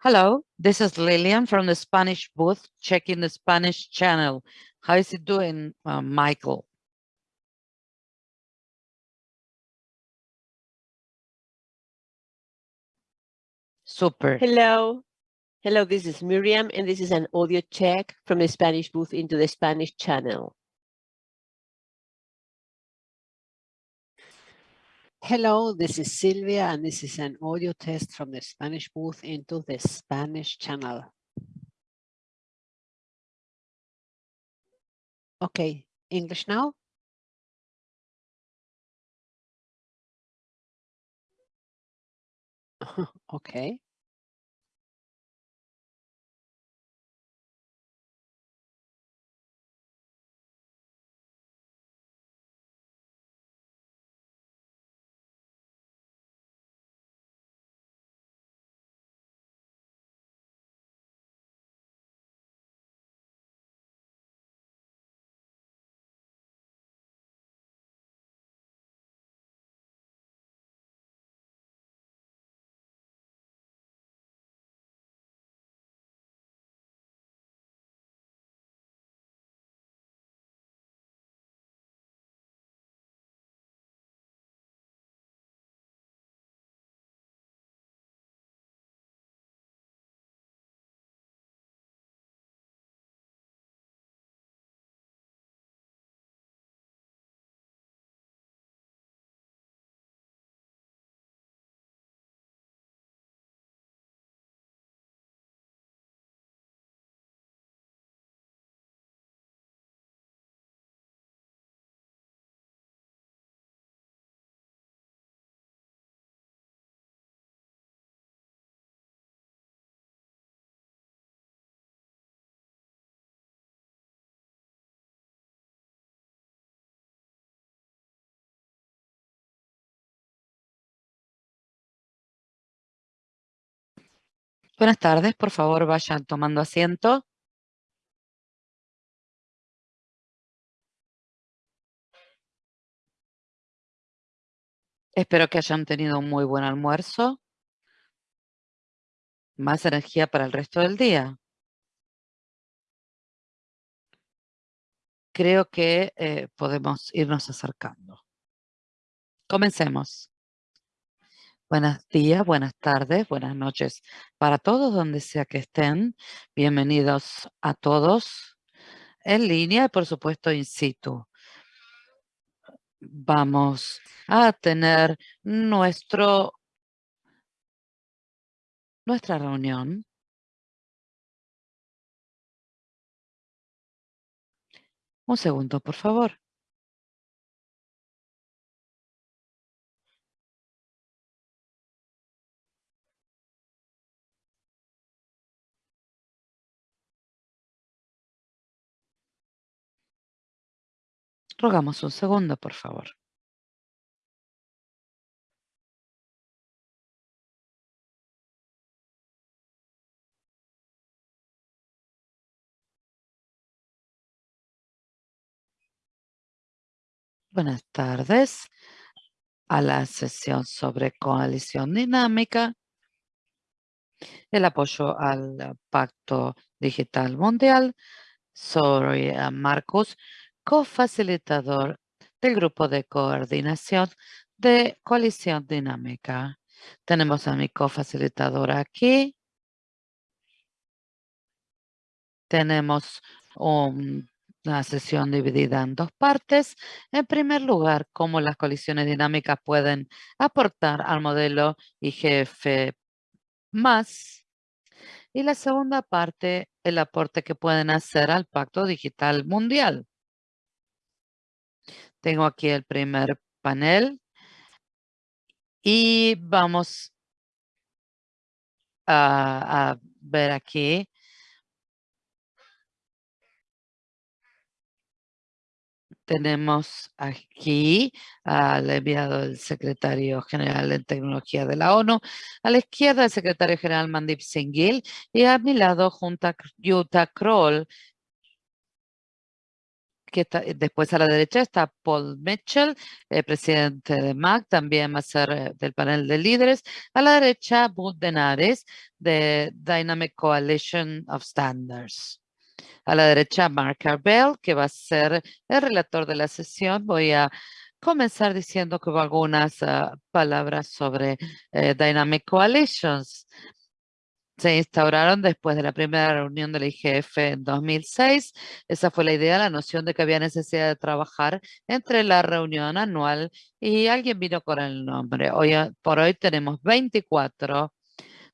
Hello, this is Lillian from the Spanish booth, checking the Spanish channel. How is it doing, uh, Michael? Super. Hello. Hello, this is Miriam, and this is an audio check from the Spanish booth into the Spanish channel. Hello, this is Silvia, and this is an audio test from the Spanish booth into the Spanish channel. Okay, English now? okay. Buenas tardes, por favor vayan tomando asiento. Espero que hayan tenido un muy buen almuerzo. Más energía para el resto del día. Creo que eh, podemos irnos acercando. Comencemos. Buenos días, buenas tardes, buenas noches para todos donde sea que estén. Bienvenidos a todos en línea y por supuesto in situ. Vamos a tener nuestro, nuestra reunión. Un segundo, por favor. Rogamos un segundo, por favor. Buenas tardes a la sesión sobre coalición dinámica, el apoyo al Pacto Digital Mundial. Soy Marcos cofacilitador del grupo de coordinación de coalición dinámica. Tenemos a mi cofacilitadora aquí. Tenemos una sesión dividida en dos partes. En primer lugar, cómo las coaliciones dinámicas pueden aportar al modelo IGF+. Y la segunda parte, el aporte que pueden hacer al Pacto Digital Mundial. Tengo aquí el primer panel. Y vamos a, ver aquí. Tenemos aquí al enviado del secretario general de tecnología de la ONU, a la izquierda el secretario general Mandip Singhil y a mi lado junto a Jutta Kroll, está, después a la derecha está Paul Mitchell, el presidente de MAC, también va a ser eh, del panel de líderes. A la derecha, Bud Denares, de Dynamic Coalition of Standards. A la derecha, Mark Arbell, que va a ser el relator de la sesión. Voy a comenzar diciendo que hubo algunas ah, palabras sobre eh, Dynamic Coalitions se instauraron después de la primera reunión del IGF en 2006. Esa fue la idea, la noción de que había necesidad de trabajar entre la reunión anual y alguien vino con el nombre. Hoy por hoy tenemos 24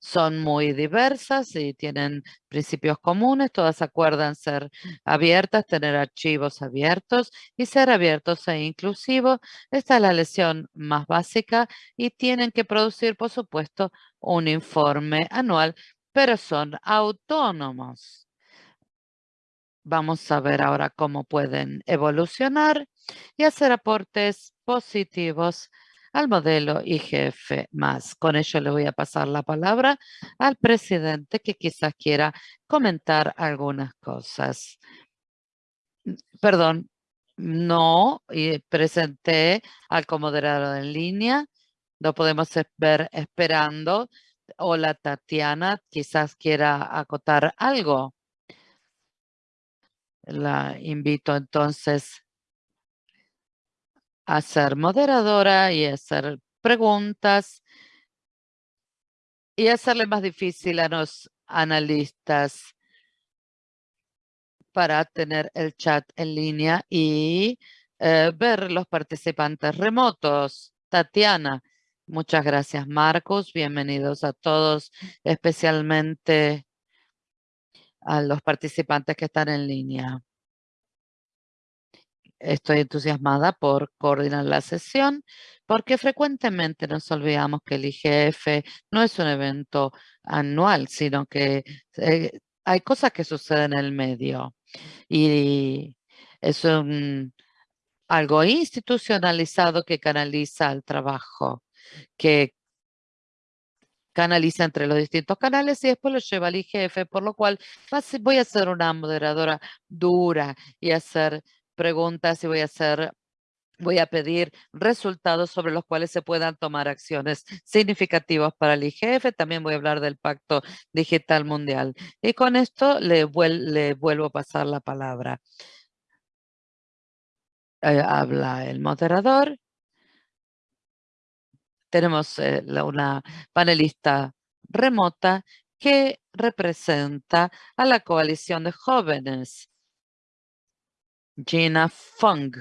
son muy diversas y tienen principios comunes. Todas acuerdan ser abiertas, tener archivos abiertos y ser abiertos e inclusivos. Esta es la lesión más básica y tienen que producir, por supuesto, un informe anual, pero son autónomos. Vamos a ver ahora cómo pueden evolucionar y hacer aportes positivos al modelo IGF+. Con ello le voy a pasar la palabra al presidente que quizás quiera comentar algunas cosas. Perdón, no presenté al comoderador en línea. Lo podemos ver esperando. Hola, Tatiana, quizás quiera acotar algo. La invito entonces a ser moderadora y hacer preguntas y hacerle más difícil a los analistas para tener el chat en línea y eh, ver los participantes remotos. Tatiana, muchas gracias Marcos, bienvenidos a todos, especialmente a los participantes que están en línea. Estoy entusiasmada por coordinar la sesión porque frecuentemente nos olvidamos que el IGF no es un evento anual, sino que eh, hay cosas que suceden en el medio. Y es algo institucionalizado que canaliza el trabajo, que canaliza entre los distintos canales y después lo lleva al IGF, por lo cual voy a ser una moderadora dura y hacer preguntas y voy a hacer voy a pedir resultados sobre los cuales se puedan tomar acciones significativas para el IGF. También voy a hablar del Pacto Digital Mundial. Y con esto le, vuelvo a pasar la palabra. Eh, habla el moderador. Tenemos eh, una panelista remota que representa a la coalición de jóvenes Gina Fung.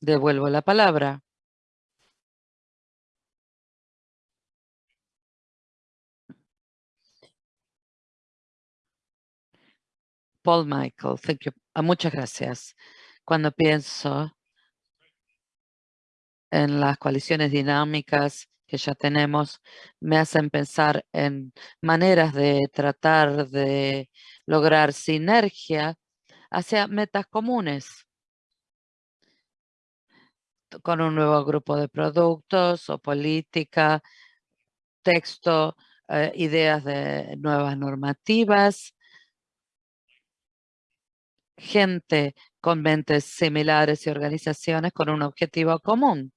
Devuelvo la palabra. Paul Michael. Ah, muchas gracias. Cuando pienso en las coaliciones dinámicas que ya tenemos, me hacen pensar en maneras de tratar de lograr sinergia hacia metas comunes con un nuevo grupo de productos o política, texto, eh, ideas de nuevas normativas, gente con mentes similares y organizaciones con un objetivo común.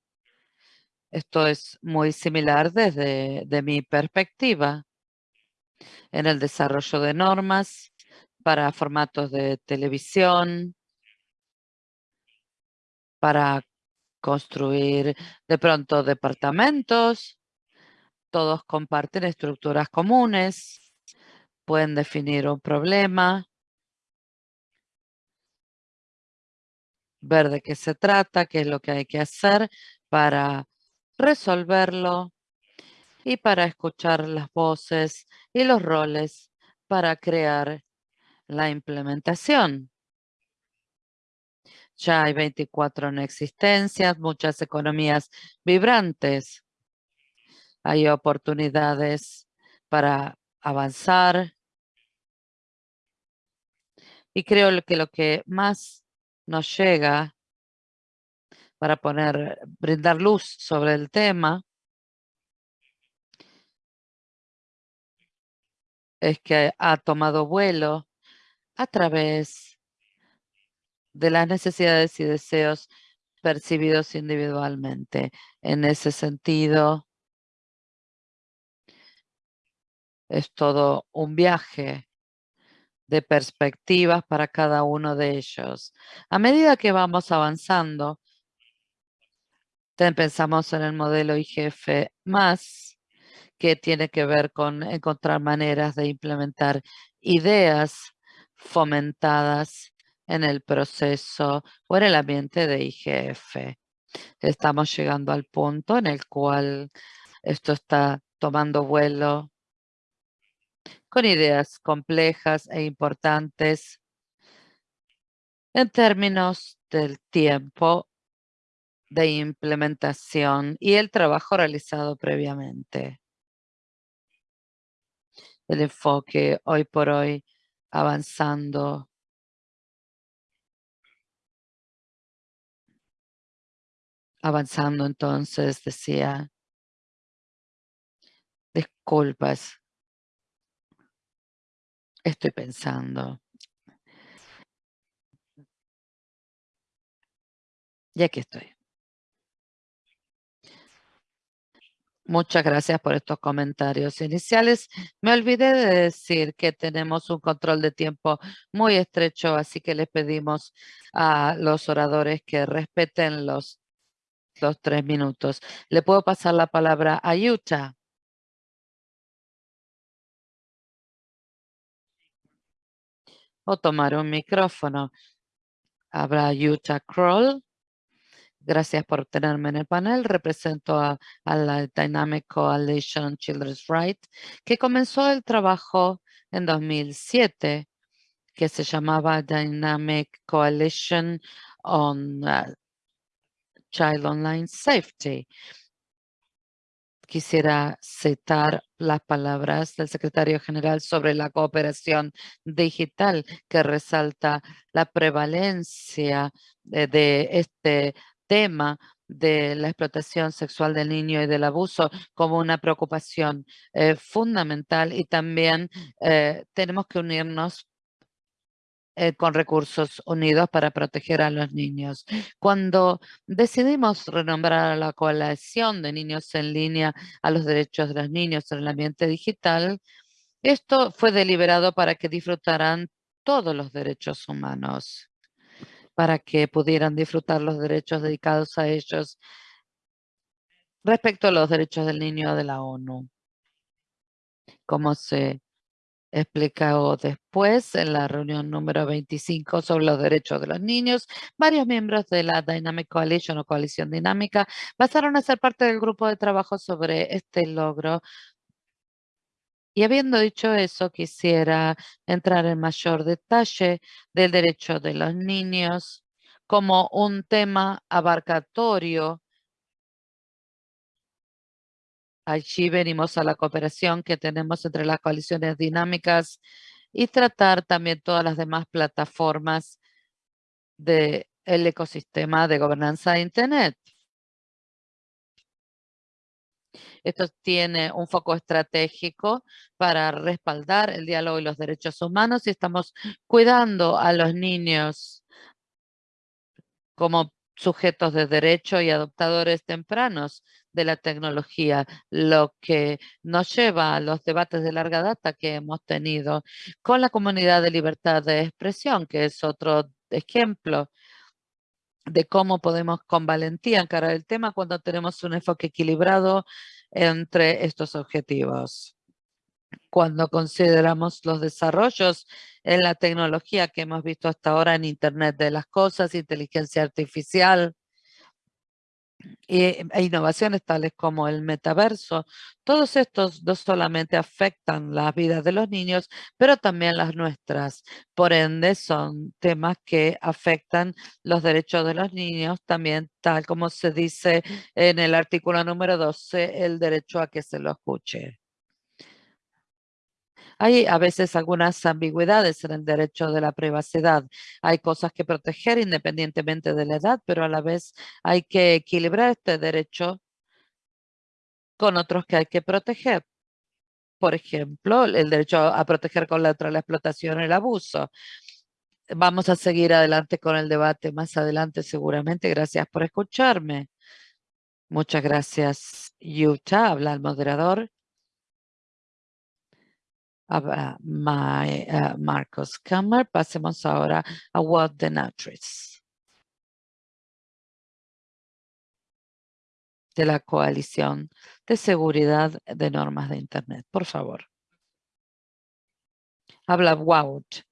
Esto es muy similar desde de mi perspectiva en el desarrollo de normas, para formatos de televisión, para construir de pronto departamentos. Todos comparten estructuras comunes, pueden definir un problema, ver de qué se trata, qué es lo que hay que hacer para resolverlo y para escuchar las voces y los roles para crear la implementación. Ya hay 24 en existencia, muchas economías vibrantes. Hay oportunidades para avanzar. Y creo que lo que más nos llega para poner, brindar luz sobre el tema es que ha tomado vuelo a través de las necesidades y deseos percibidos individualmente. En ese sentido, es todo un viaje de perspectivas para cada uno de ellos. A medida que vamos avanzando, pensamos en el modelo IGF que tiene que ver con encontrar maneras de implementar ideas fomentadas en el proceso o en el ambiente de IGF. Estamos llegando al punto en el cual esto está tomando vuelo con ideas complejas e importantes en términos del tiempo de implementación y el trabajo realizado previamente. El enfoque hoy por hoy avanzando. Avanzando entonces decía. Disculpas. Estoy pensando. Y aquí estoy Muchas gracias por estos comentarios iniciales. Me olvidé de decir que tenemos un control de tiempo muy estrecho, así que les pedimos a los oradores que respeten los, los tres minutos. Le puedo pasar la palabra a Yuta. O tomar un micrófono. Habrá Yuta Kroll. Gracias por tenerme en el panel. Represento a, la Dynamic Coalition Children's Rights, que comenzó el trabajo en 2007, que se llamaba Dynamic Coalition on uh, Child Online Safety. Quisiera citar las palabras del secretario general sobre la cooperación digital que resalta la prevalencia de, de este tema de la explotación sexual del niño y del abuso como una preocupación eh, fundamental y también eh, tenemos que unirnos eh, con recursos unidos para proteger a los niños. Cuando decidimos renombrar a la coalición de niños en línea a los derechos de los niños en el ambiente digital, esto fue deliberado para que disfrutaran todos los derechos humanos para que pudieran disfrutar los derechos dedicados a ellos respecto a los derechos del niño de la ONU. Como se explicó después en la reunión número 25 sobre los derechos de los niños, varios miembros de la Dynamic Coalition o Coalición Dinámica pasaron a ser parte del grupo de trabajo sobre este logro y habiendo dicho eso, quisiera entrar en mayor detalle del derecho de los niños como un tema abarcatorio. Allí venimos a la cooperación que tenemos entre las coaliciones dinámicas y tratar también todas las demás plataformas del ecosistema de gobernanza de Internet. Esto tiene un foco estratégico para respaldar el diálogo y los derechos humanos y estamos cuidando a los niños como sujetos de derecho y adoptadores tempranos de la tecnología, lo que nos lleva a los debates de larga data que hemos tenido con la comunidad de libertad de expresión, que es otro ejemplo de cómo podemos con valentía encarar el tema cuando tenemos un enfoque equilibrado entre estos objetivos. Cuando consideramos los desarrollos en la tecnología que hemos visto hasta ahora en Internet de las cosas, inteligencia artificial, e innovaciones tales como el metaverso, todos estos no solamente afectan la vida de los niños, pero también las nuestras. Por ende, son temas que afectan los derechos de los niños, también tal como se dice en el artículo número 12, el derecho a que se lo escuche. Hay a veces algunas ambigüedades en el derecho de la privacidad. Hay cosas que proteger independientemente de la edad, pero a la vez hay que equilibrar este derecho con otros que hay que proteger. Por ejemplo, el derecho a proteger contra la explotación y el abuso. Vamos a seguir adelante con el debate más adelante seguramente. Gracias por escucharme. Muchas gracias, Yuta. Habla el moderador. Uh, Marcos Kammer. Pasemos ahora a Walt Denatris. de la Coalición de Seguridad de Normas de Internet. Por favor. Habla Wout.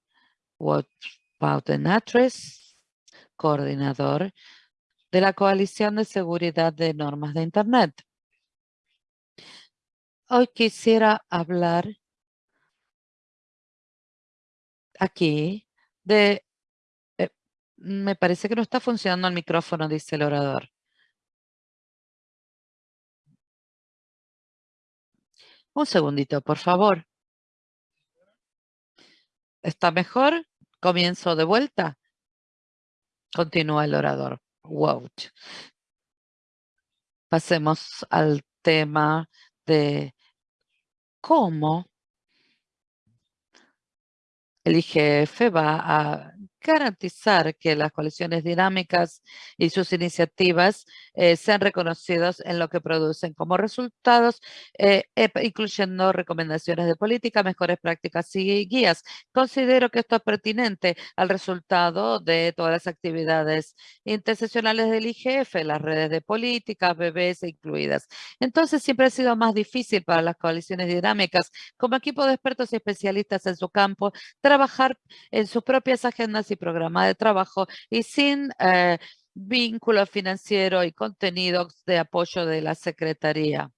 Wout Natres, coordinador de la Coalición de Seguridad de Normas de Internet. Hoy quisiera hablar aquí de... Eh, me parece que no está funcionando el micrófono, dice el orador. Un segundito, por favor. ¿Está mejor? Comienzo de vuelta. Continúa el orador. Wow. Pasemos al tema de cómo el IGF va a garantizar que las coaliciones dinámicas y sus iniciativas eh, sean reconocidos en lo que producen como resultados, eh, incluyendo recomendaciones de política, mejores prácticas y guías. Considero que esto es pertinente al resultado de todas las actividades interseccionales del IGF, las redes de política, bebés incluidas. Entonces, siempre ha sido más difícil para las coaliciones dinámicas, como equipo de expertos y especialistas en su campo, trabajar en sus propias agendas y programa de trabajo y sin eh, vínculo financiero y contenidos de apoyo de la Secretaría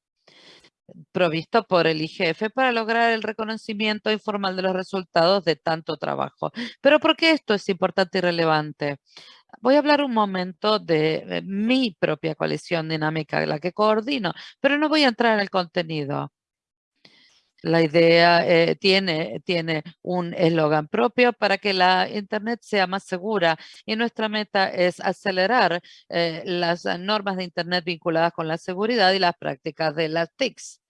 provisto por el IGF para lograr el reconocimiento informal de los resultados de tanto trabajo. Pero ¿por qué esto es importante y relevante? Voy a hablar un momento de eh, mi propia coalición dinámica, la que coordino, pero no voy a entrar en el contenido. La idea eh, tiene, tiene un eslogan propio para que la Internet sea más segura y nuestra meta es acelerar eh, las normas de Internet vinculadas con la seguridad y las prácticas de las TICs.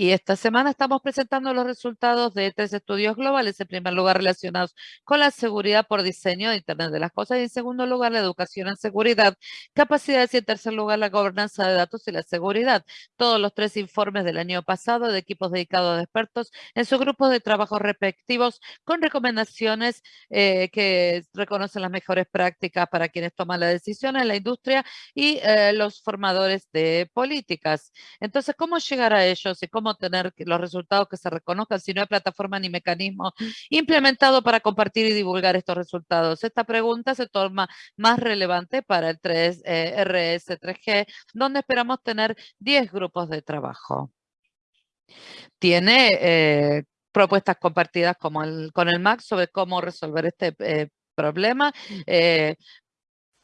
Y esta semana estamos presentando los resultados de tres estudios globales. En primer lugar, relacionados con la seguridad por diseño de Internet de las cosas. Y en segundo lugar, la educación en seguridad, capacidades. Y en tercer lugar, la gobernanza de datos y la seguridad. Todos los tres informes del año pasado de equipos dedicados a expertos en sus grupos de trabajo respectivos con recomendaciones eh, que reconocen las mejores prácticas para quienes toman la decisión en la industria y eh, los formadores de políticas. Entonces, ¿cómo llegar a ellos y cómo tener los resultados que se reconozcan si no hay plataforma ni mecanismo implementado para compartir y divulgar estos resultados. Esta pregunta se toma más relevante para el 3 RS3G, eh, donde esperamos tener 10 grupos de trabajo. Tiene eh, propuestas compartidas como el, con el MAC sobre cómo resolver este eh, problema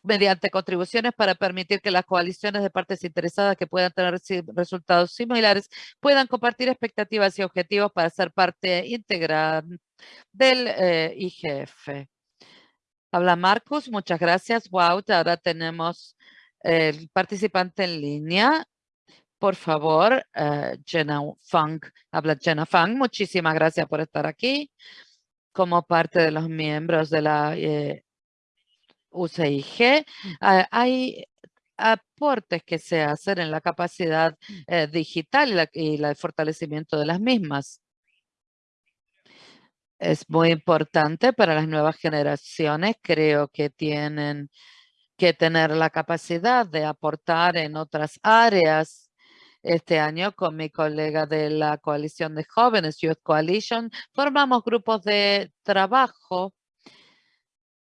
mediante contribuciones para permitir que las coaliciones de partes interesadas que puedan tener resultados similares puedan compartir expectativas y objetivos para ser parte integral del eh, IGF. Habla Marcus, muchas gracias. Wow, ahora tenemos el participante en línea. Por favor, uh, Jenna Fang, habla Jenna Fang. Muchísimas gracias por estar aquí como parte de los miembros de la eh, UCIG, ah, hay aportes que se hacen en la capacidad eh, digital y, el fortalecimiento de las mismas. Es muy importante para las nuevas generaciones. Creo que tienen que tener la capacidad de aportar en otras áreas. Este año con mi colega de la coalición de jóvenes, Youth Coalition, formamos grupos de trabajo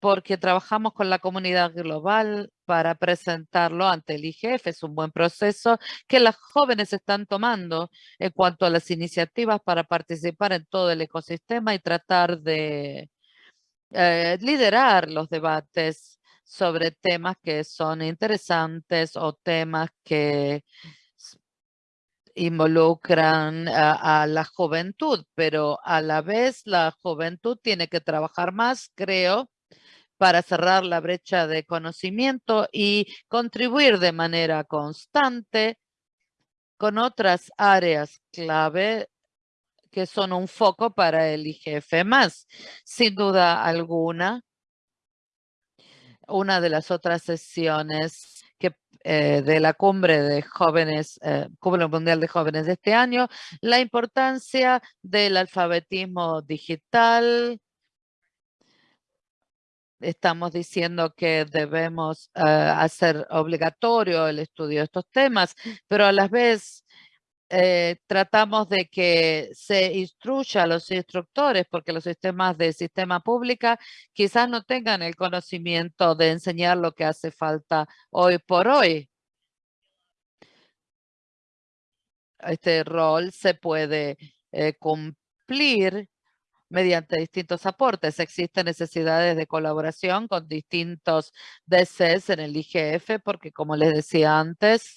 porque trabajamos con la comunidad global para presentarlo ante el IGF. Es un buen proceso que las jóvenes están tomando en cuanto a las iniciativas para participar en todo el ecosistema y tratar de eh, liderar los debates sobre temas que son interesantes o temas que involucran a, la juventud, pero a la vez la juventud tiene que trabajar más, creo, para cerrar la brecha de conocimiento y contribuir de manera constante con otras áreas clave que son un foco para el IGF. Sin duda alguna, una de las otras sesiones que, eh, de la cumbre de jóvenes, eh, Cumbre Mundial de Jóvenes de este año, la importancia del alfabetismo digital. Estamos diciendo que debemos eh, hacer obligatorio el estudio de estos temas, pero a la vez eh, tratamos de que se instruya a los instructores, porque los sistemas de sistema pública quizás no tengan el conocimiento de enseñar lo que hace falta hoy por hoy. Este rol se puede eh, cumplir mediante distintos aportes. Existen necesidades de colaboración con distintos DCs en el IGF, porque como les decía antes,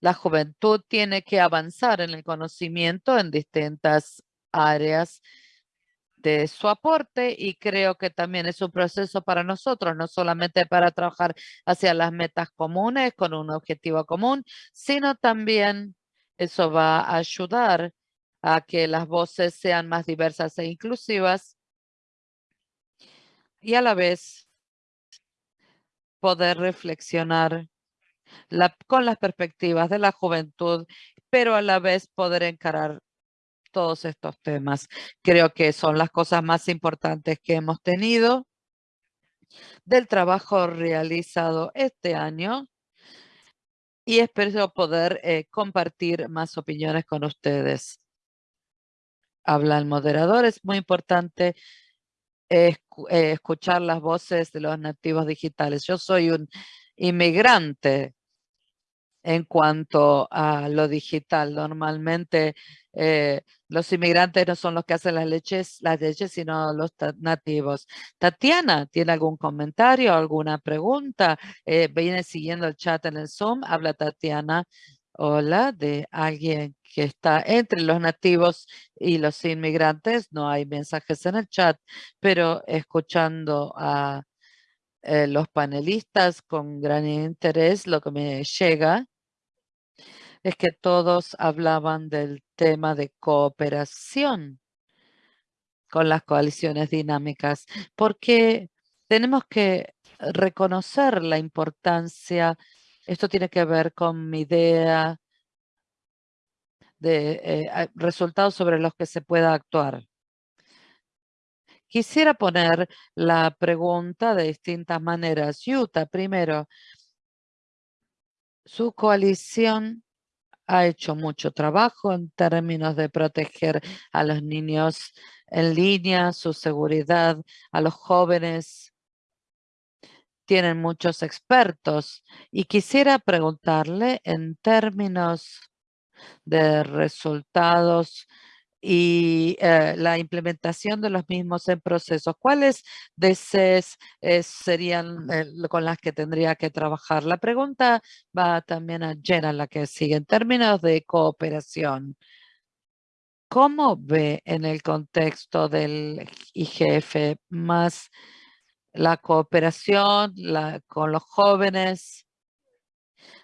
la juventud tiene que avanzar en el conocimiento en distintas áreas de su aporte y creo que también es un proceso para nosotros, no solamente para trabajar hacia las metas comunes con un objetivo común, sino también eso va a ayudar a que las voces sean más diversas e inclusivas y a la vez poder reflexionar con las perspectivas de la juventud, pero a la vez poder encarar todos estos temas. Creo que son las cosas más importantes que hemos tenido del trabajo realizado este año y espero poder eh, compartir más opiniones con ustedes. Habla el moderador, es muy importante eh, escuchar las voces de los nativos digitales. Yo soy un inmigrante en cuanto a lo digital. Normalmente eh, los inmigrantes no son los que hacen las leches, las leches, sino los nativos. Tatiana, ¿tiene algún comentario, alguna pregunta? Eh, viene siguiendo el chat en el Zoom. Habla Tatiana. Hola, de alguien que está entre los nativos y los inmigrantes. No hay mensajes en el chat, pero escuchando a eh, los panelistas con gran interés, lo que me llega es que todos hablaban del tema de cooperación con las coaliciones dinámicas, porque tenemos que reconocer la importancia, esto tiene que ver con mi idea de eh, resultados sobre los que se pueda actuar. Quisiera poner la pregunta de distintas maneras. Yuta, primero, su coalición ha hecho mucho trabajo en términos de proteger a los niños en línea, su seguridad, a los jóvenes. Tienen muchos expertos y quisiera preguntarle en términos de resultados y eh, la implementación de los mismos en procesos. ¿Cuáles DCs eh, serían eh, con las que tendría que trabajar? La pregunta va también a Jenna, la que sigue. En términos de cooperación, ¿cómo ve en el contexto del IGF más la cooperación con los jóvenes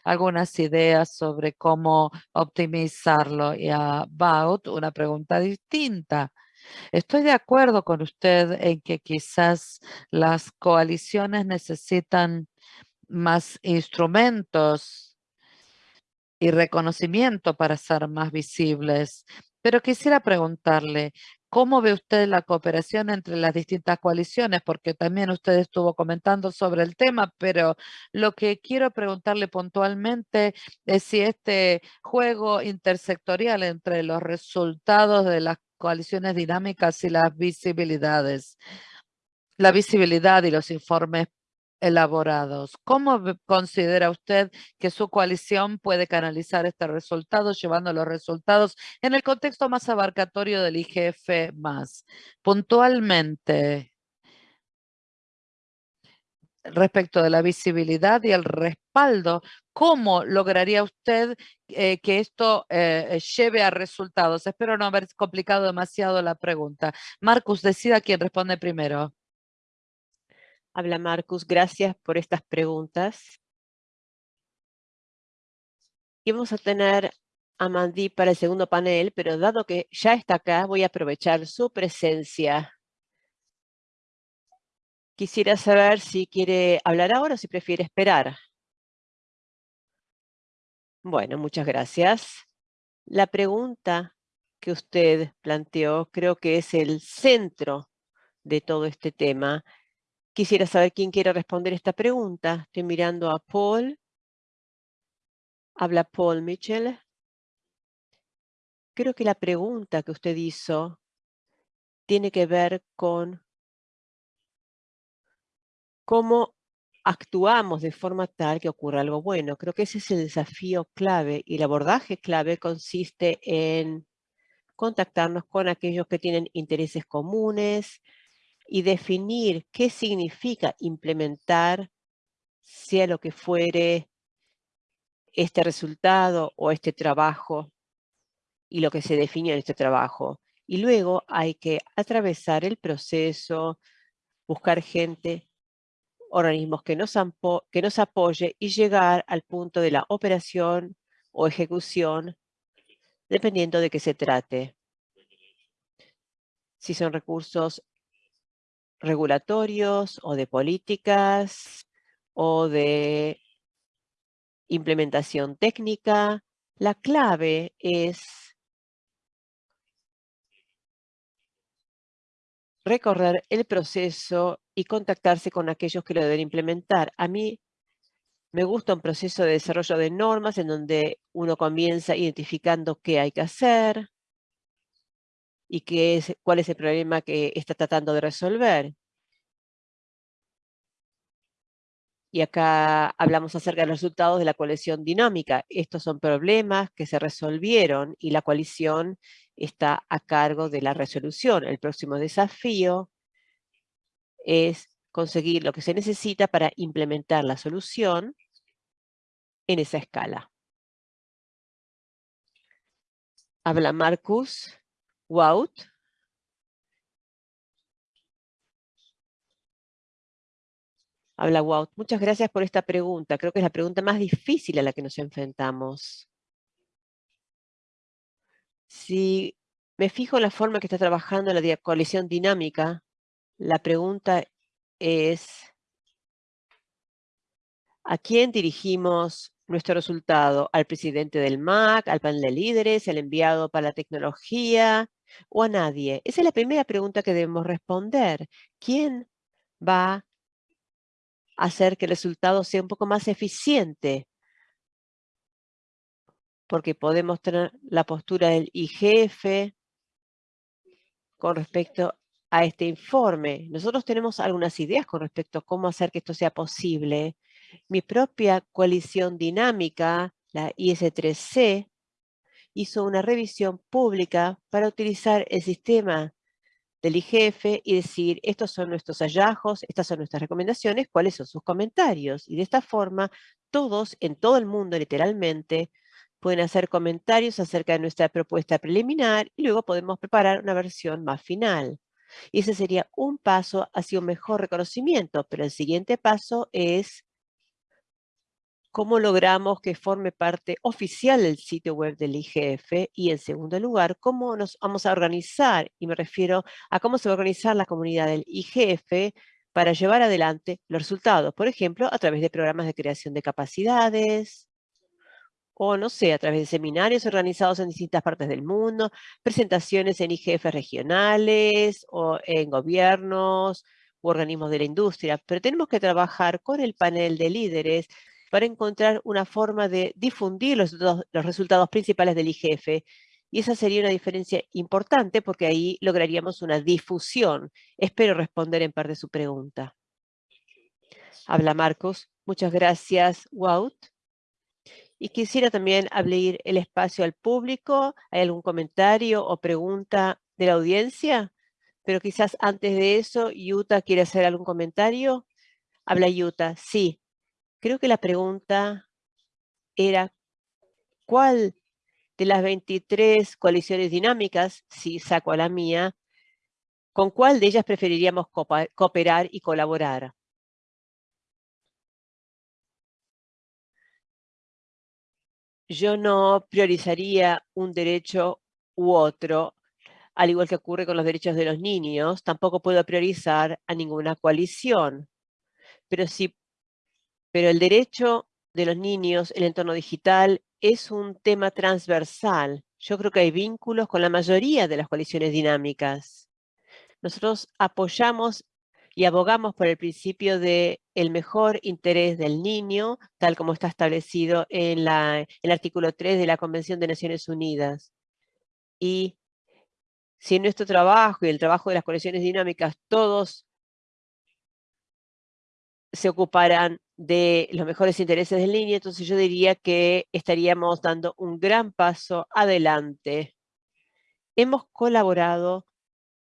algunas ideas sobre cómo optimizarlo. Y a Baut, una pregunta distinta. Estoy de acuerdo con usted en que quizás las coaliciones necesitan más instrumentos y reconocimiento para ser más visibles. Pero quisiera preguntarle, ¿Cómo ve usted la cooperación entre las distintas coaliciones? Porque también usted estuvo comentando sobre el tema, pero lo que quiero preguntarle puntualmente es si este juego intersectorial entre los resultados de las coaliciones dinámicas y las visibilidades, la visibilidad y los informes elaborados. ¿Cómo considera usted que su coalición puede canalizar este resultado, llevando los resultados en el contexto más abarcatorio del IGF+. Puntualmente, respecto de la visibilidad y el respaldo, ¿cómo lograría usted eh, que esto eh, lleve a resultados? Espero no haber complicado demasiado la pregunta. Marcus, decida quién responde primero. Habla Marcus, gracias por estas preguntas. Y vamos a tener a Mandy para el segundo panel, pero dado que ya está acá, voy a aprovechar su presencia. Quisiera saber si quiere hablar ahora o si prefiere esperar. Bueno, muchas gracias. La pregunta que usted planteó creo que es el centro de todo este tema. Quisiera saber quién quiere responder esta pregunta. Estoy mirando a Paul. Habla Paul Mitchell. Creo que la pregunta que usted hizo tiene que ver con cómo actuamos de forma tal que ocurra algo bueno. Creo que ese es el desafío clave y el abordaje clave consiste en contactarnos con aquellos que tienen intereses comunes y definir qué significa implementar, sea lo que fuere, este resultado o este trabajo y lo que se define en este trabajo. Y luego hay que atravesar el proceso, buscar gente, organismos que nos, que nos apoye y llegar al punto de la operación o ejecución dependiendo de qué se trate. Si son recursos regulatorios o de políticas o de implementación técnica, la clave es recorrer el proceso y contactarse con aquellos que lo deben implementar. A mí me gusta un proceso de desarrollo de normas en donde uno comienza identificando qué hay que hacer y qué es, cuál es el problema que está tratando de resolver. Y acá hablamos acerca de los resultados de la coalición dinámica. Estos son problemas que se resolvieron y la coalición está a cargo de la resolución. El próximo desafío es conseguir lo que se necesita para implementar la solución en esa escala. Habla Marcus Wout. Habla Wout. Muchas gracias por esta pregunta. Creo que es la pregunta más difícil a la que nos enfrentamos. Si me fijo en la forma que está trabajando la coalición dinámica, la pregunta es, ¿a quién dirigimos nuestro resultado? ¿Al presidente del MAC, al panel de líderes, al enviado para la tecnología o a nadie? Esa es la primera pregunta que debemos responder. ¿Quién va a hacer que el resultado sea un poco más eficiente? Porque podemos tener la postura del IGF con respecto a este informe. Nosotros tenemos algunas ideas con respecto a cómo hacer que esto sea posible. Mi propia coalición dinámica, la IS3C, hizo una revisión pública para utilizar el sistema del IGF y decir, estos son nuestros hallazgos, estas son nuestras recomendaciones, cuáles son sus comentarios. Y de esta forma, todos en todo el mundo, literalmente, pueden hacer comentarios acerca de nuestra propuesta preliminar y luego podemos preparar una versión más final. Y ese sería un paso hacia un mejor reconocimiento, pero el siguiente paso es cómo logramos que forme parte oficial del sitio web del IGF y en segundo lugar, cómo nos vamos a organizar, y me refiero a cómo se va a organizar la comunidad del IGF para llevar adelante los resultados, por ejemplo, a través de programas de creación de capacidades, o no sé, a través de seminarios organizados en distintas partes del mundo, presentaciones en IGF regionales o en gobiernos u organismos de la industria, pero tenemos que trabajar con el panel de líderes para encontrar una forma de difundir los, resultados principales del IGF y esa sería una diferencia importante porque ahí lograríamos una difusión. Espero responder en parte su pregunta. Habla Marcos. Muchas gracias, Wout. Y quisiera también abrir el espacio al público. ¿Hay algún comentario o pregunta de la audiencia? Pero quizás antes de eso, Yuta quiere hacer algún comentario. Habla Yuta. Sí. Creo que la pregunta era, ¿cuál de las 23 coaliciones dinámicas, si saco a la mía, con cuál de ellas preferiríamos cooperar y colaborar? yo no priorizaría un derecho u otro, al igual que ocurre con los derechos de los niños, tampoco puedo priorizar a ninguna coalición. Pero, sí, pero el derecho de los niños, el entorno digital, es un tema transversal. Yo creo que hay vínculos con la mayoría de las coaliciones dinámicas. Nosotros apoyamos y abogamos por el principio de el mejor interés del niño, tal como está establecido en el artículo 3 de la Convención de Naciones Unidas. Y si en nuestro trabajo y el trabajo de las colecciones dinámicas todos se ocuparan de los mejores intereses del niño, entonces yo diría que estaríamos dando un gran paso adelante. Hemos colaborado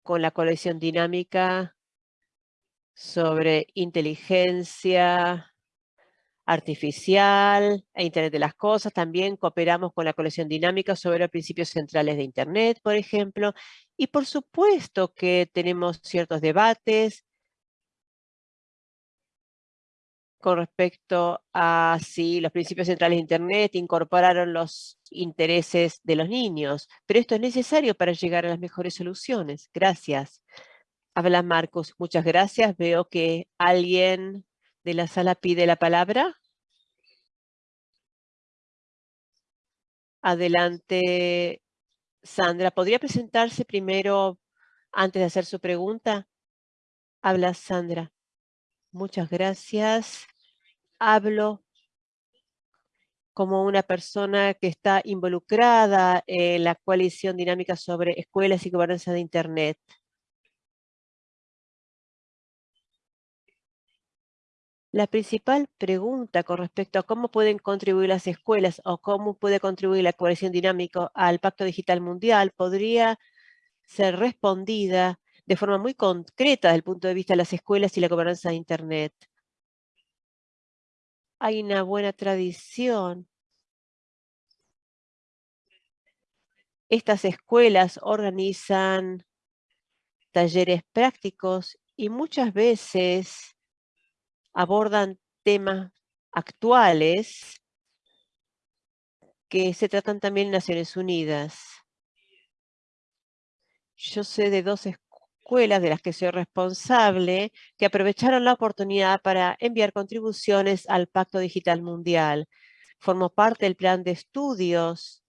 con la colección dinámica sobre inteligencia artificial e Internet de las Cosas. También cooperamos con la colección dinámica sobre los principios centrales de Internet, por ejemplo. Y por supuesto que tenemos ciertos debates con respecto a si los principios centrales de Internet incorporaron los intereses de los niños. Pero esto es necesario para llegar a las mejores soluciones. Gracias. Habla Marcos. Muchas gracias. Veo que alguien de la sala pide la palabra. Adelante, Sandra. ¿Podría presentarse primero antes de hacer su pregunta? Habla Sandra. Muchas gracias. Hablo como una persona que está involucrada en la coalición dinámica sobre escuelas y gobernanza de Internet. La principal pregunta con respecto a cómo pueden contribuir las escuelas o cómo puede contribuir la coalición dinámica al Pacto Digital Mundial podría ser respondida de forma muy concreta desde el punto de vista de las escuelas y la gobernanza de Internet. Hay una buena tradición. Estas escuelas organizan talleres prácticos y muchas veces abordan temas actuales que se tratan también en Naciones Unidas. Yo sé de dos escuelas de las que soy responsable que aprovecharon la oportunidad para enviar contribuciones al Pacto Digital Mundial. Formó parte del plan de estudios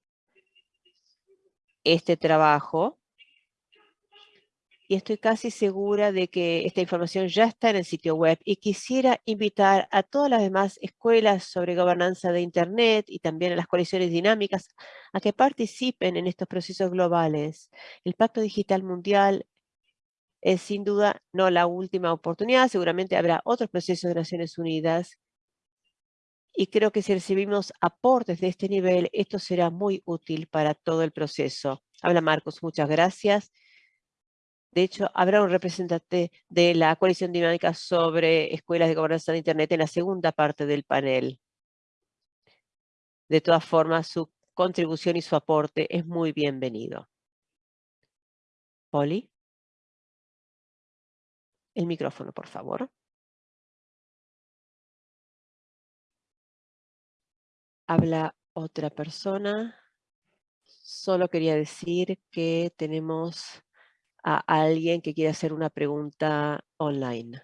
este trabajo y estoy casi segura de que esta información ya está en el sitio web y quisiera invitar a todas las demás escuelas sobre gobernanza de Internet y también a las coaliciones dinámicas a que participen en estos procesos globales. El Pacto Digital Mundial es sin duda no la última oportunidad, seguramente habrá otros procesos de Naciones Unidas y creo que si recibimos aportes de este nivel, esto será muy útil para todo el proceso. Habla Marcos, muchas gracias. De hecho, habrá un representante de la coalición dinámica sobre escuelas de gobernanza de Internet en la segunda parte del panel. De todas formas, su contribución y su aporte es muy bienvenido. Poli. El micrófono, por favor. Habla otra persona. Solo quería decir que tenemos a alguien que quiere hacer una pregunta online.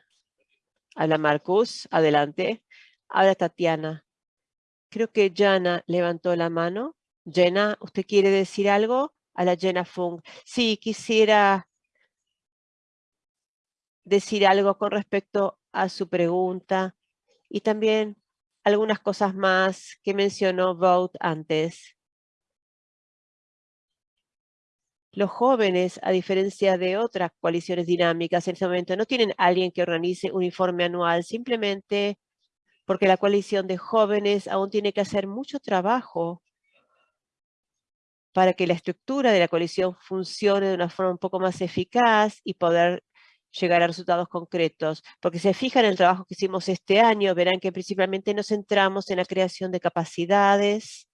Habla Marcus, adelante. Habla Tatiana. Creo que Jana levantó la mano. Jenna, ¿usted quiere decir algo? A la Jenna Fung. Sí, quisiera decir algo con respecto a su pregunta y también algunas cosas más que mencionó Vote antes. Los jóvenes, a diferencia de otras coaliciones dinámicas en este momento, no tienen alguien que organice un informe anual, simplemente porque la coalición de jóvenes aún tiene que hacer mucho trabajo para que la estructura de la coalición funcione de una forma un poco más eficaz y poder llegar a resultados concretos. Porque si se fijan en el trabajo que hicimos este año, verán que principalmente nos centramos en la creación de capacidades,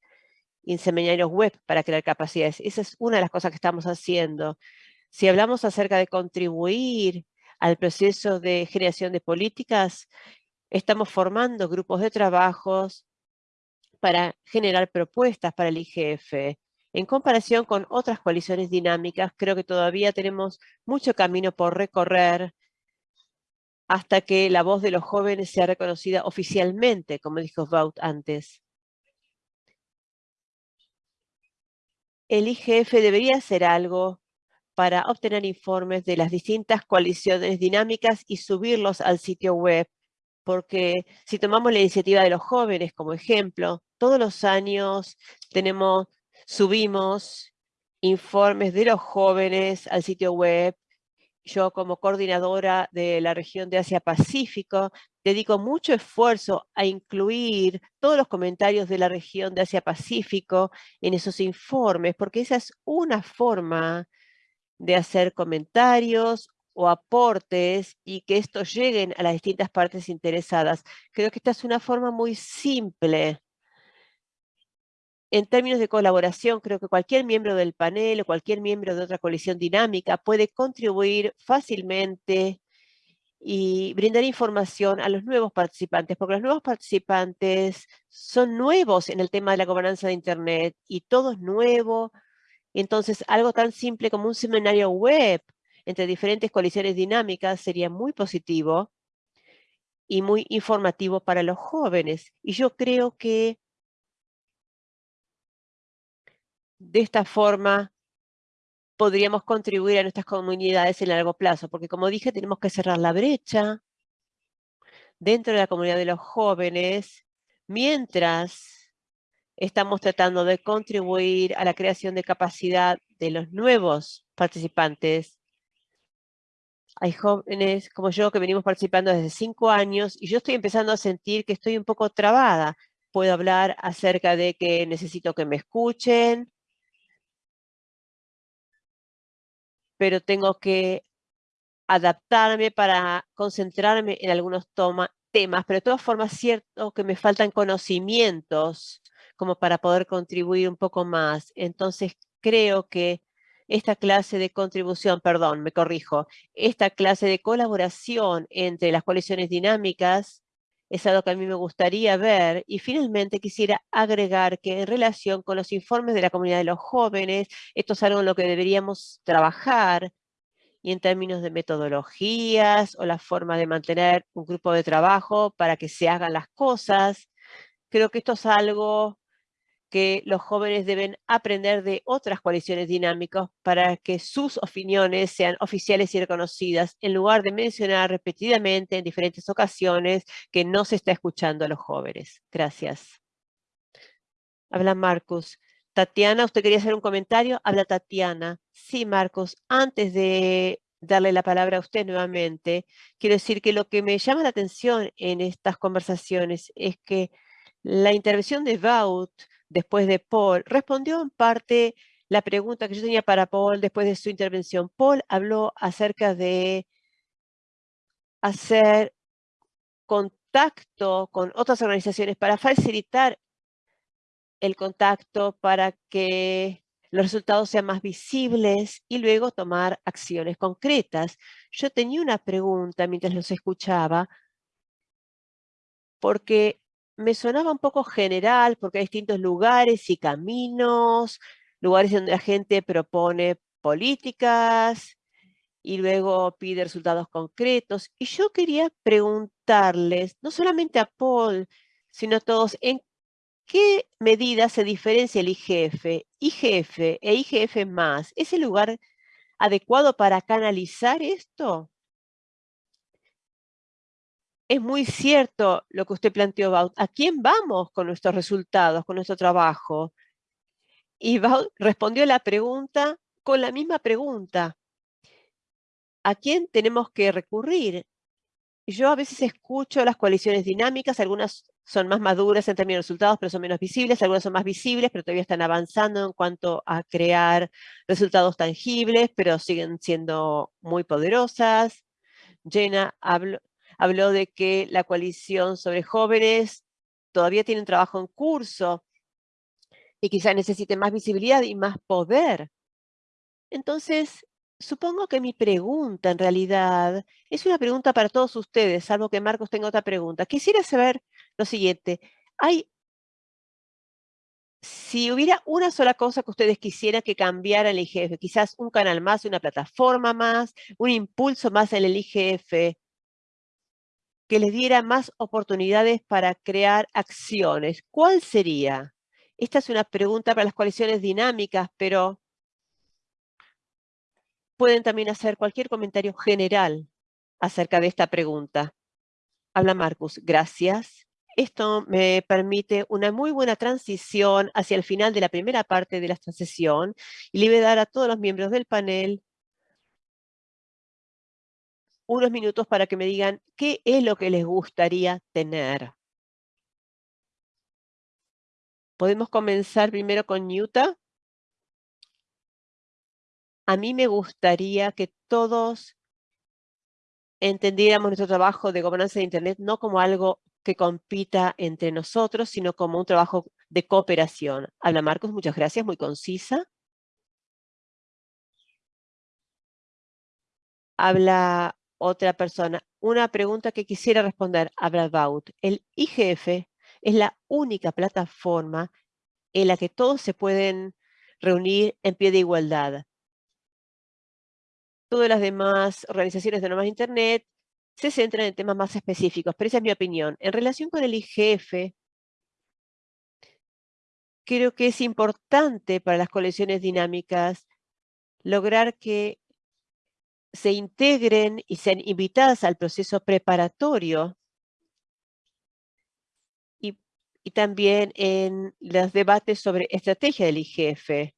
y web para crear capacidades. Esa es una de las cosas que estamos haciendo. Si hablamos acerca de contribuir al proceso de generación de políticas, estamos formando grupos de trabajos para generar propuestas para el IGF. En comparación con otras coaliciones dinámicas, creo que todavía tenemos mucho camino por recorrer hasta que la voz de los jóvenes sea reconocida oficialmente, como dijo Vaut antes. El IGF debería hacer algo para obtener informes de las distintas coaliciones dinámicas y subirlos al sitio web. Porque si tomamos la iniciativa de los jóvenes como ejemplo, todos los años tenemos subimos informes de los jóvenes al sitio web. Yo como coordinadora de la región de Asia-Pacífico dedico mucho esfuerzo a incluir todos los comentarios de la región de Asia-Pacífico en esos informes, porque esa es una forma de hacer comentarios o aportes y que estos lleguen a las distintas partes interesadas. Creo que esta es una forma muy simple en términos de colaboración, creo que cualquier miembro del panel o cualquier miembro de otra coalición dinámica puede contribuir fácilmente y brindar información a los nuevos participantes, porque los nuevos participantes son nuevos en el tema de la gobernanza de Internet y todo es nuevo. Entonces, algo tan simple como un seminario web entre diferentes coaliciones dinámicas sería muy positivo y muy informativo para los jóvenes. Y yo creo que de esta forma podríamos contribuir a nuestras comunidades en largo plazo, porque como dije, tenemos que cerrar la brecha dentro de la comunidad de los jóvenes, mientras estamos tratando de contribuir a la creación de capacidad de los nuevos participantes. Hay jóvenes como yo que venimos participando desde cinco años y yo estoy empezando a sentir que estoy un poco trabada. Puedo hablar acerca de que necesito que me escuchen, pero tengo que adaptarme para concentrarme en algunos temas, pero de todas formas cierto que me faltan conocimientos como para poder contribuir un poco más. Entonces creo que esta clase de contribución, perdón, me corrijo, esta clase de colaboración entre las coaliciones dinámicas es algo que a mí me gustaría ver. Y finalmente quisiera agregar que en relación con los informes de la comunidad de los jóvenes, esto es algo en lo que deberíamos trabajar y en términos de metodologías o la forma de mantener un grupo de trabajo para que se hagan las cosas. Creo que esto es algo que los jóvenes deben aprender de otras coaliciones dinámicas para que sus opiniones sean oficiales y reconocidas, en lugar de mencionar repetidamente en diferentes ocasiones que no se está escuchando a los jóvenes. Gracias. Habla Marcus. Tatiana, ¿usted quería hacer un comentario? Habla Tatiana. Sí, Marcos. Antes de darle la palabra a usted nuevamente, quiero decir que lo que me llama la atención en estas conversaciones es que la intervención de Vaut después de Paul, respondió en parte la pregunta que yo tenía para Paul después de su intervención. Paul habló acerca de hacer contacto con otras organizaciones para facilitar el contacto para que los resultados sean más visibles y luego tomar acciones concretas. Yo tenía una pregunta mientras los escuchaba, porque me sonaba un poco general porque hay distintos lugares y caminos, lugares donde la gente propone políticas y luego pide resultados concretos. Y yo quería preguntarles, no solamente a Paul, sino a todos, ¿en qué medida se diferencia el IGF, IGF e IGF más? ¿Es el lugar adecuado para canalizar esto? Es muy cierto lo que usted planteó, Baut. ¿A quién vamos con nuestros resultados, con nuestro trabajo? Y Baut respondió la pregunta con la misma pregunta. ¿A quién tenemos que recurrir? Yo a veces escucho las coaliciones dinámicas, algunas son más maduras en términos de resultados, pero son menos visibles, algunas son más visibles, pero todavía están avanzando en cuanto a crear resultados tangibles, pero siguen siendo muy poderosas. Jenna habló, habló de que la coalición sobre jóvenes todavía tiene un trabajo en curso y quizá necesite más visibilidad y más poder. Entonces, supongo que mi pregunta en realidad es una pregunta para todos ustedes, salvo que Marcos tenga otra pregunta. Quisiera saber lo siguiente. ¿Hay si hubiera una sola cosa que ustedes quisieran que cambiara el IGF, quizás un canal más, una plataforma más, un impulso más en el IGF, que les diera más oportunidades para crear acciones, ¿cuál sería? Esta es una pregunta para las coaliciones dinámicas, pero pueden también hacer cualquier comentario general acerca de esta pregunta. Habla Marcus. Gracias. Esto me permite una muy buena transición hacia el final de la primera parte de la sesión y le voy a dar a todos los miembros del panel unos minutos para que me digan qué es lo que les gustaría tener. Podemos comenzar primero con Newta. A mí me gustaría que todos entendiéramos nuestro trabajo de gobernanza de Internet no como algo que compita entre nosotros, sino como un trabajo de cooperación. Habla Marcos, muchas gracias, muy concisa. Habla otra persona. Una pregunta que quisiera responder, habla About. El IGF es la única plataforma en la que todos se pueden reunir en pie de igualdad. Todas las demás organizaciones de normas de Internet se centran en temas más específicos, pero esa es mi opinión. En relación con el IGF, creo que es importante para las colecciones dinámicas lograr que se integren y sean invitadas al proceso preparatorio y, también en los debates sobre estrategia del IGF.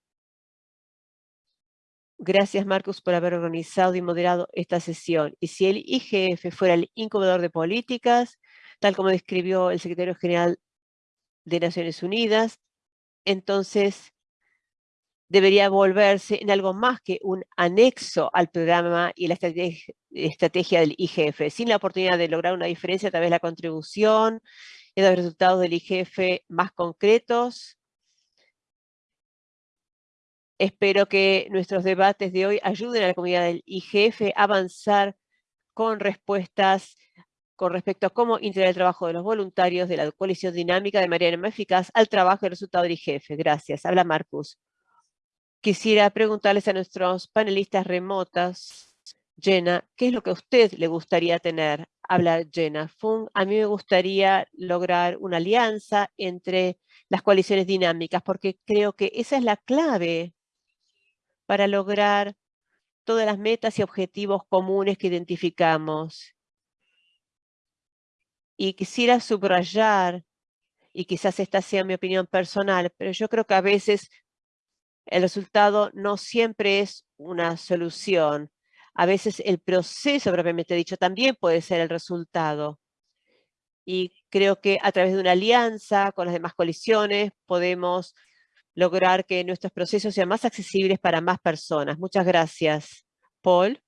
Gracias, Marcus, por haber organizado y moderado esta sesión. Y si el IGF fuera el incubador de políticas, tal como describió el secretario general de Naciones Unidas, entonces debería volverse en algo más que un anexo al programa y la estrategia, del IGF. Sin la oportunidad de lograr una diferencia, tal vez la contribución y los resultados del IGF más concretos, Espero que nuestros debates de hoy ayuden a la comunidad del IGF a avanzar con respuestas con respecto a cómo integrar el trabajo de los voluntarios de la coalición dinámica de manera más eficaz al trabajo y resultado del IGF. Gracias. Habla Marcus. Quisiera preguntarles a nuestros panelistas remotas, Jenna, ¿qué es lo que a usted le gustaría tener? Habla Jenna Fung. A mí me gustaría lograr una alianza entre las coaliciones dinámicas, porque creo que esa es la clave para lograr todas las metas y objetivos comunes que identificamos. Y quisiera subrayar, y quizás esta sea mi opinión personal, pero yo creo que a veces el resultado no siempre es una solución. A veces el proceso propiamente dicho también puede ser el resultado. Y creo que a través de una alianza con las demás coaliciones podemos lograr que nuestros procesos sean más accesibles para más personas. Muchas gracias. Paul.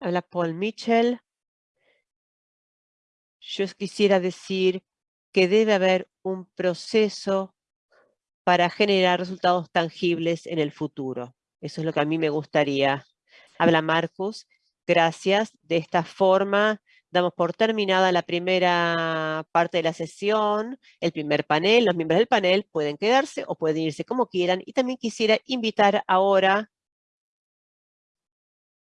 Habla Paul Mitchell. Yo quisiera decir que debe haber un proceso para generar resultados tangibles en el futuro. Eso es lo que a mí me gustaría. Habla Marcus. Gracias. De esta forma Damos por terminada la primera parte de la sesión, el primer panel. Los miembros del panel pueden quedarse o pueden irse como quieran. Y también quisiera invitar ahora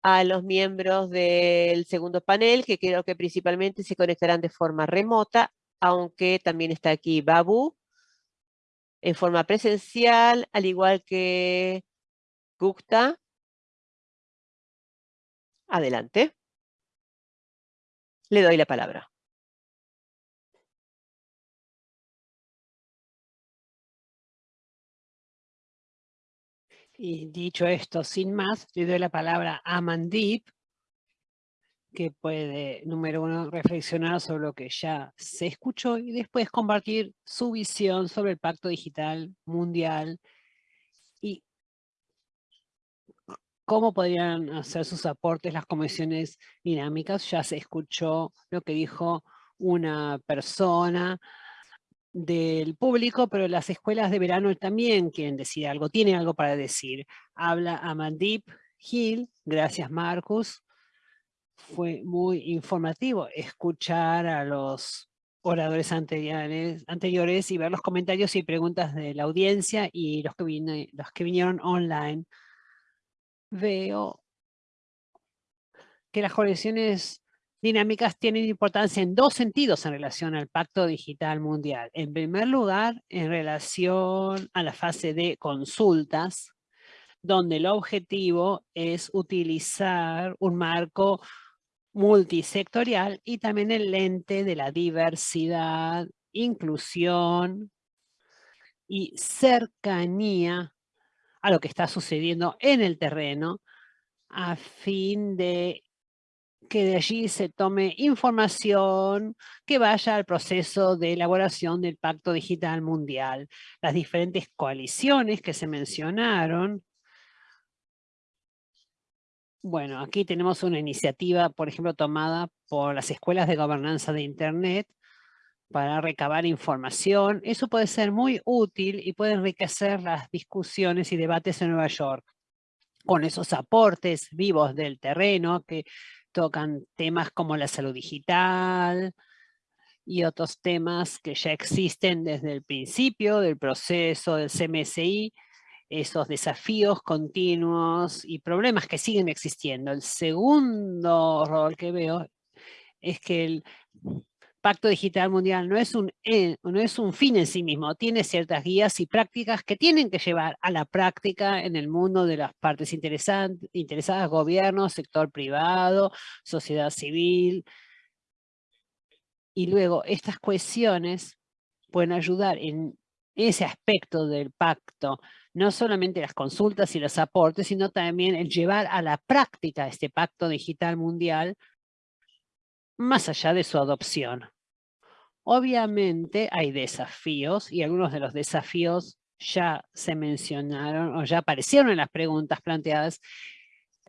a los miembros del segundo panel, que creo que principalmente se conectarán de forma remota, aunque también está aquí Babu, en forma presencial, al igual que Gupta. Adelante. Le doy la palabra. Y dicho esto, sin más, le doy la palabra a Mandip, que puede, número uno, reflexionar sobre lo que ya se escuchó y después compartir su visión sobre el Pacto Digital Mundial y cómo podrían hacer sus aportes las comisiones dinámicas. Ya se escuchó lo que dijo una persona del público, pero las escuelas de verano también quieren decir algo, tienen algo para decir. Habla Amandip Hill, gracias Marcus. Fue muy informativo escuchar a los oradores anteriores, anteriores y ver los comentarios y preguntas de la audiencia y los que, los que vinieron online. Veo que las colecciones dinámicas tienen importancia en dos sentidos en relación al Pacto Digital Mundial. En primer lugar, en relación a la fase de consultas, donde el objetivo es utilizar un marco multisectorial y también el lente de la diversidad, inclusión y cercanía a lo que está sucediendo en el terreno a fin de que de allí se tome información que vaya al proceso de elaboración del Pacto Digital Mundial. Las diferentes coaliciones que se mencionaron bueno, aquí tenemos una iniciativa, por ejemplo, tomada por las escuelas de gobernanza de Internet para recabar información. Eso puede ser muy útil y puede enriquecer las discusiones y debates en Nueva York con esos aportes vivos del terreno que tocan temas como la salud digital y otros temas que ya existen desde el principio del proceso del CMSI esos desafíos continuos y problemas que siguen existiendo. El segundo rol que veo es que el Pacto Digital Mundial no es, un, no es un fin en sí mismo, tiene ciertas guías y prácticas que tienen que llevar a la práctica en el mundo de las partes interesadas, gobierno, sector privado, sociedad civil. Y luego estas cuestiones pueden ayudar en ese aspecto del pacto no solamente las consultas y los aportes, sino también el llevar a la práctica este pacto digital mundial más allá de su adopción. Obviamente hay desafíos y algunos de los desafíos ya se mencionaron o ya aparecieron en las preguntas planteadas,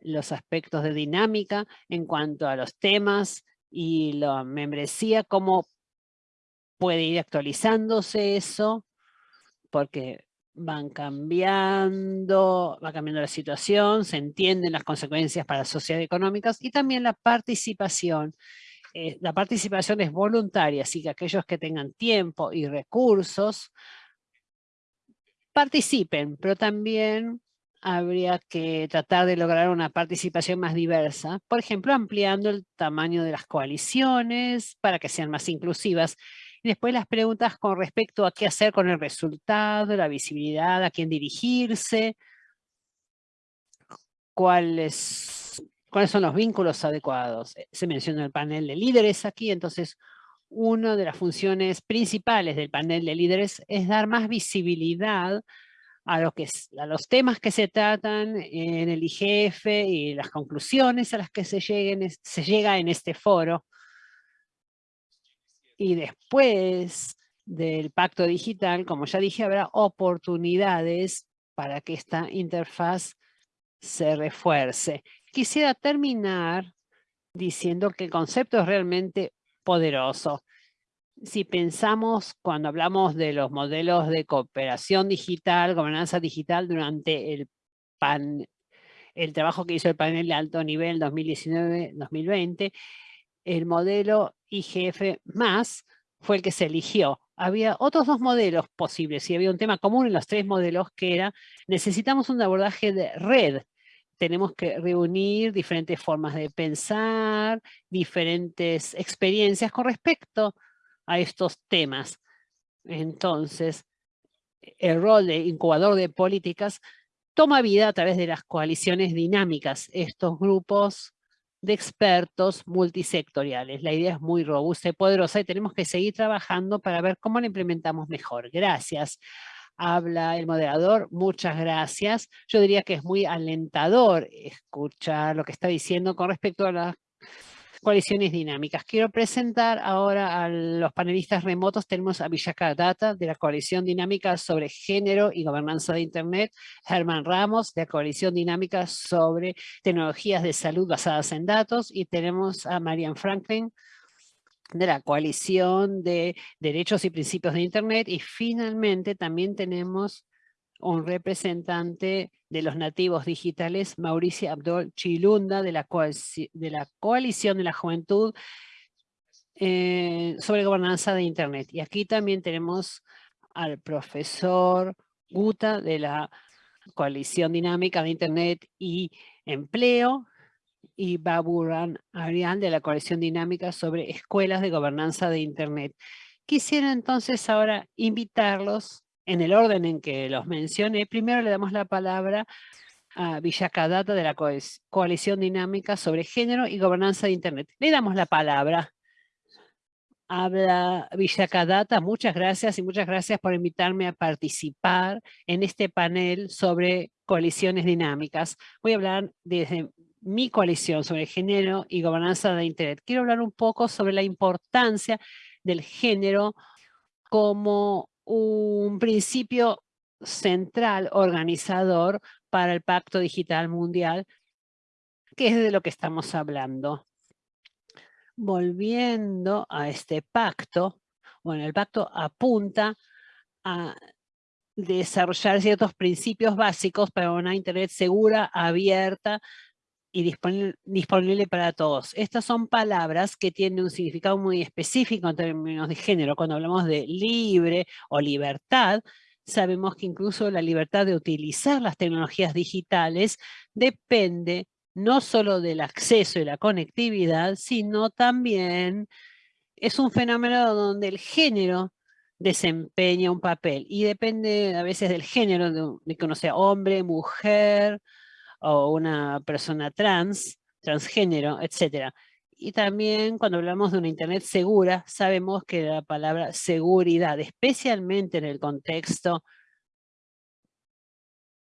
los aspectos de dinámica en cuanto a los temas y la membresía, cómo puede ir actualizándose eso, porque van cambiando, va cambiando la situación, se entienden las consecuencias para las sociedades económicas y también la participación. Eh, la participación es voluntaria, así que aquellos que tengan tiempo y recursos participen, pero también habría que tratar de lograr una participación más diversa, por ejemplo, ampliando el tamaño de las coaliciones para que sean más inclusivas después las preguntas con respecto a qué hacer con el resultado, la visibilidad, a quién dirigirse, cuáles, cuáles son los vínculos adecuados. Eh, se menciona el panel de líderes aquí, entonces una de las funciones principales del panel de líderes es dar más visibilidad a, lo que a los temas que se tratan en el IGF y las conclusiones a las que se, lleguen, se llega en este foro y después del pacto digital, como ya dije, habrá oportunidades para que esta interfaz se refuerce. Quisiera terminar diciendo que el concepto es realmente poderoso. Si pensamos cuando hablamos de los modelos de cooperación digital, gobernanza digital durante el, pan, el trabajo que hizo el panel de alto nivel 2019-2020, el modelo IGF más fue el que se eligió. Había otros dos modelos posibles y había un tema común en los tres modelos que era necesitamos un abordaje de red. Tenemos que reunir diferentes formas de pensar, diferentes experiencias con respecto a estos temas. Entonces, el rol de incubador de políticas toma vida a través de las coaliciones dinámicas. Estos grupos de expertos multisectoriales. La idea es muy robusta y poderosa y tenemos que seguir trabajando para ver cómo la implementamos mejor. Gracias. Habla el moderador, muchas gracias. Yo diría que es muy alentador escuchar lo que está diciendo con respecto a las coaliciones dinámicas. Quiero presentar ahora a los panelistas remotos. Tenemos a Villaka Data de la Coalición Dinámica sobre Género y Gobernanza de Internet, Germán Ramos de la Coalición Dinámica sobre Tecnologías de Salud basadas en datos y tenemos a Marian Franklin de la Coalición de Derechos y Principios de Internet y finalmente también tenemos un representante de los nativos digitales, Mauricio Abdol Chilunda, de la, de la Coalición de la Juventud eh, sobre gobernanza de Internet. Y aquí también tenemos al profesor Guta de la Coalición Dinámica de Internet y Empleo y Baburan Arián de la Coalición Dinámica sobre Escuelas de Gobernanza de Internet. Quisiera entonces ahora invitarlos en el orden en que los mencioné. Primero le damos la palabra a Villacadata de la Coalición Dinámica sobre Género y Gobernanza de Internet. Le damos la palabra. Habla Villacadata, muchas gracias y muchas gracias por invitarme a participar en este panel sobre coaliciones dinámicas. Voy a hablar desde mi coalición sobre género y gobernanza de Internet. Quiero hablar un poco sobre la importancia del género como un principio central organizador para el Pacto Digital Mundial, que es de lo que estamos hablando. Volviendo a este pacto, bueno, el pacto apunta a desarrollar ciertos principios básicos para una Internet segura, abierta, y disponible, para todos. Estas son palabras que tienen un significado muy específico en términos de género. Cuando hablamos de libre o libertad, sabemos que incluso la libertad de utilizar las tecnologías digitales depende no solo del acceso y la conectividad, sino también es un fenómeno donde el género desempeña un papel y depende a veces del género, de, que uno sea hombre, mujer, o una persona trans, transgénero, etc. Y también cuando hablamos de una Internet segura, sabemos que la palabra seguridad, especialmente en el contexto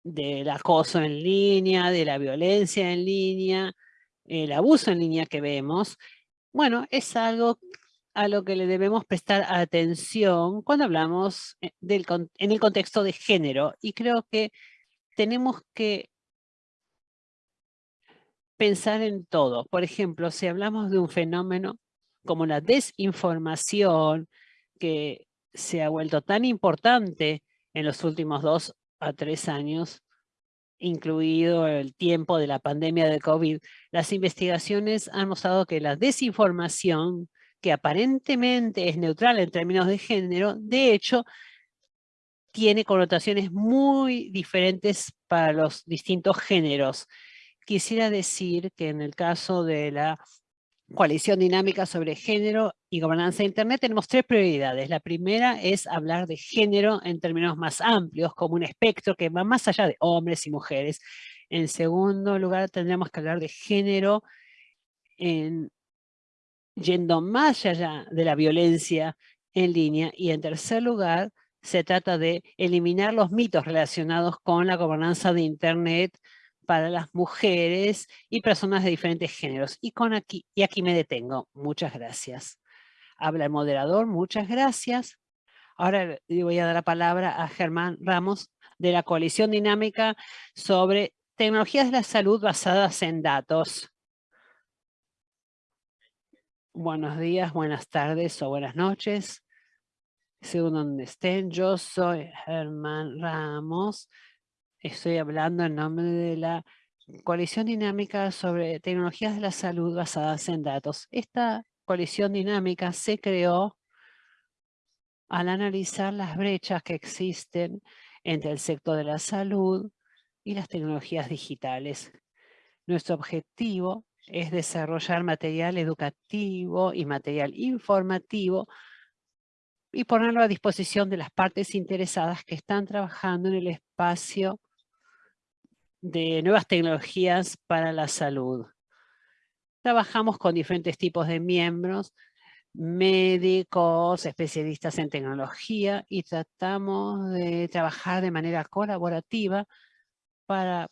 del acoso en línea, de la violencia en línea, el abuso en línea que vemos, bueno, es algo a lo que le debemos prestar atención cuando hablamos eh, del, en el contexto de género. Y creo que tenemos que pensar en todo. Por ejemplo, si hablamos de un fenómeno como la desinformación, que se ha vuelto tan importante en los últimos dos a tres años, incluido el tiempo de la pandemia de COVID, las investigaciones han mostrado que la desinformación, que aparentemente es neutral en términos de género, de hecho, tiene connotaciones muy diferentes para los distintos géneros. Quisiera decir que en el caso de la coalición dinámica sobre género y gobernanza de Internet tenemos tres prioridades. La primera es hablar de género en términos más amplios, como un espectro que va más allá de hombres y mujeres. En segundo lugar, tendríamos que hablar de género en, yendo más allá de la violencia en línea. Y en tercer lugar, se trata de eliminar los mitos relacionados con la gobernanza de Internet, para las mujeres y personas de diferentes géneros. Y, con aquí, y aquí me detengo. Muchas gracias. Habla el moderador, muchas gracias. Ahora le voy a dar la palabra a Germán Ramos de la Coalición Dinámica sobre tecnologías de la salud basadas en datos. Buenos días, buenas tardes o buenas noches. Según donde estén, yo soy Germán Ramos Estoy hablando en nombre de la coalición dinámica sobre tecnologías de la salud basadas en datos. Esta coalición dinámica se creó al analizar las brechas que existen entre el sector de la salud y las tecnologías digitales. Nuestro objetivo es desarrollar material educativo y material informativo y ponerlo a disposición de las partes interesadas que están trabajando en el espacio de nuevas tecnologías para la salud. Trabajamos con diferentes tipos de miembros, médicos, especialistas en tecnología y tratamos de trabajar de manera colaborativa para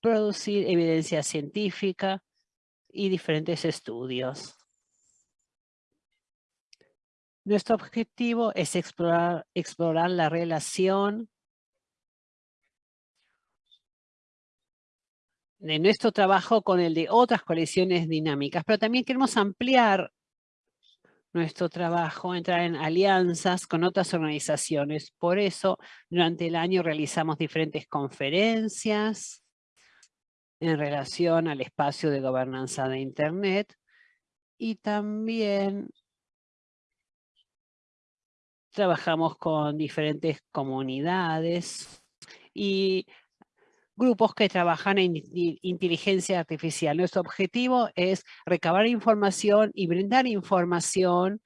producir evidencia científica y diferentes estudios. Nuestro objetivo es explorar, la relación de nuestro trabajo con el de otras coaliciones dinámicas, pero también queremos ampliar nuestro trabajo, entrar en alianzas con otras organizaciones. Por eso, durante el año realizamos diferentes conferencias en relación al espacio de gobernanza de Internet Y también trabajamos con diferentes comunidades y grupos que trabajan en inteligencia artificial. Nuestro objetivo es recabar información y brindar información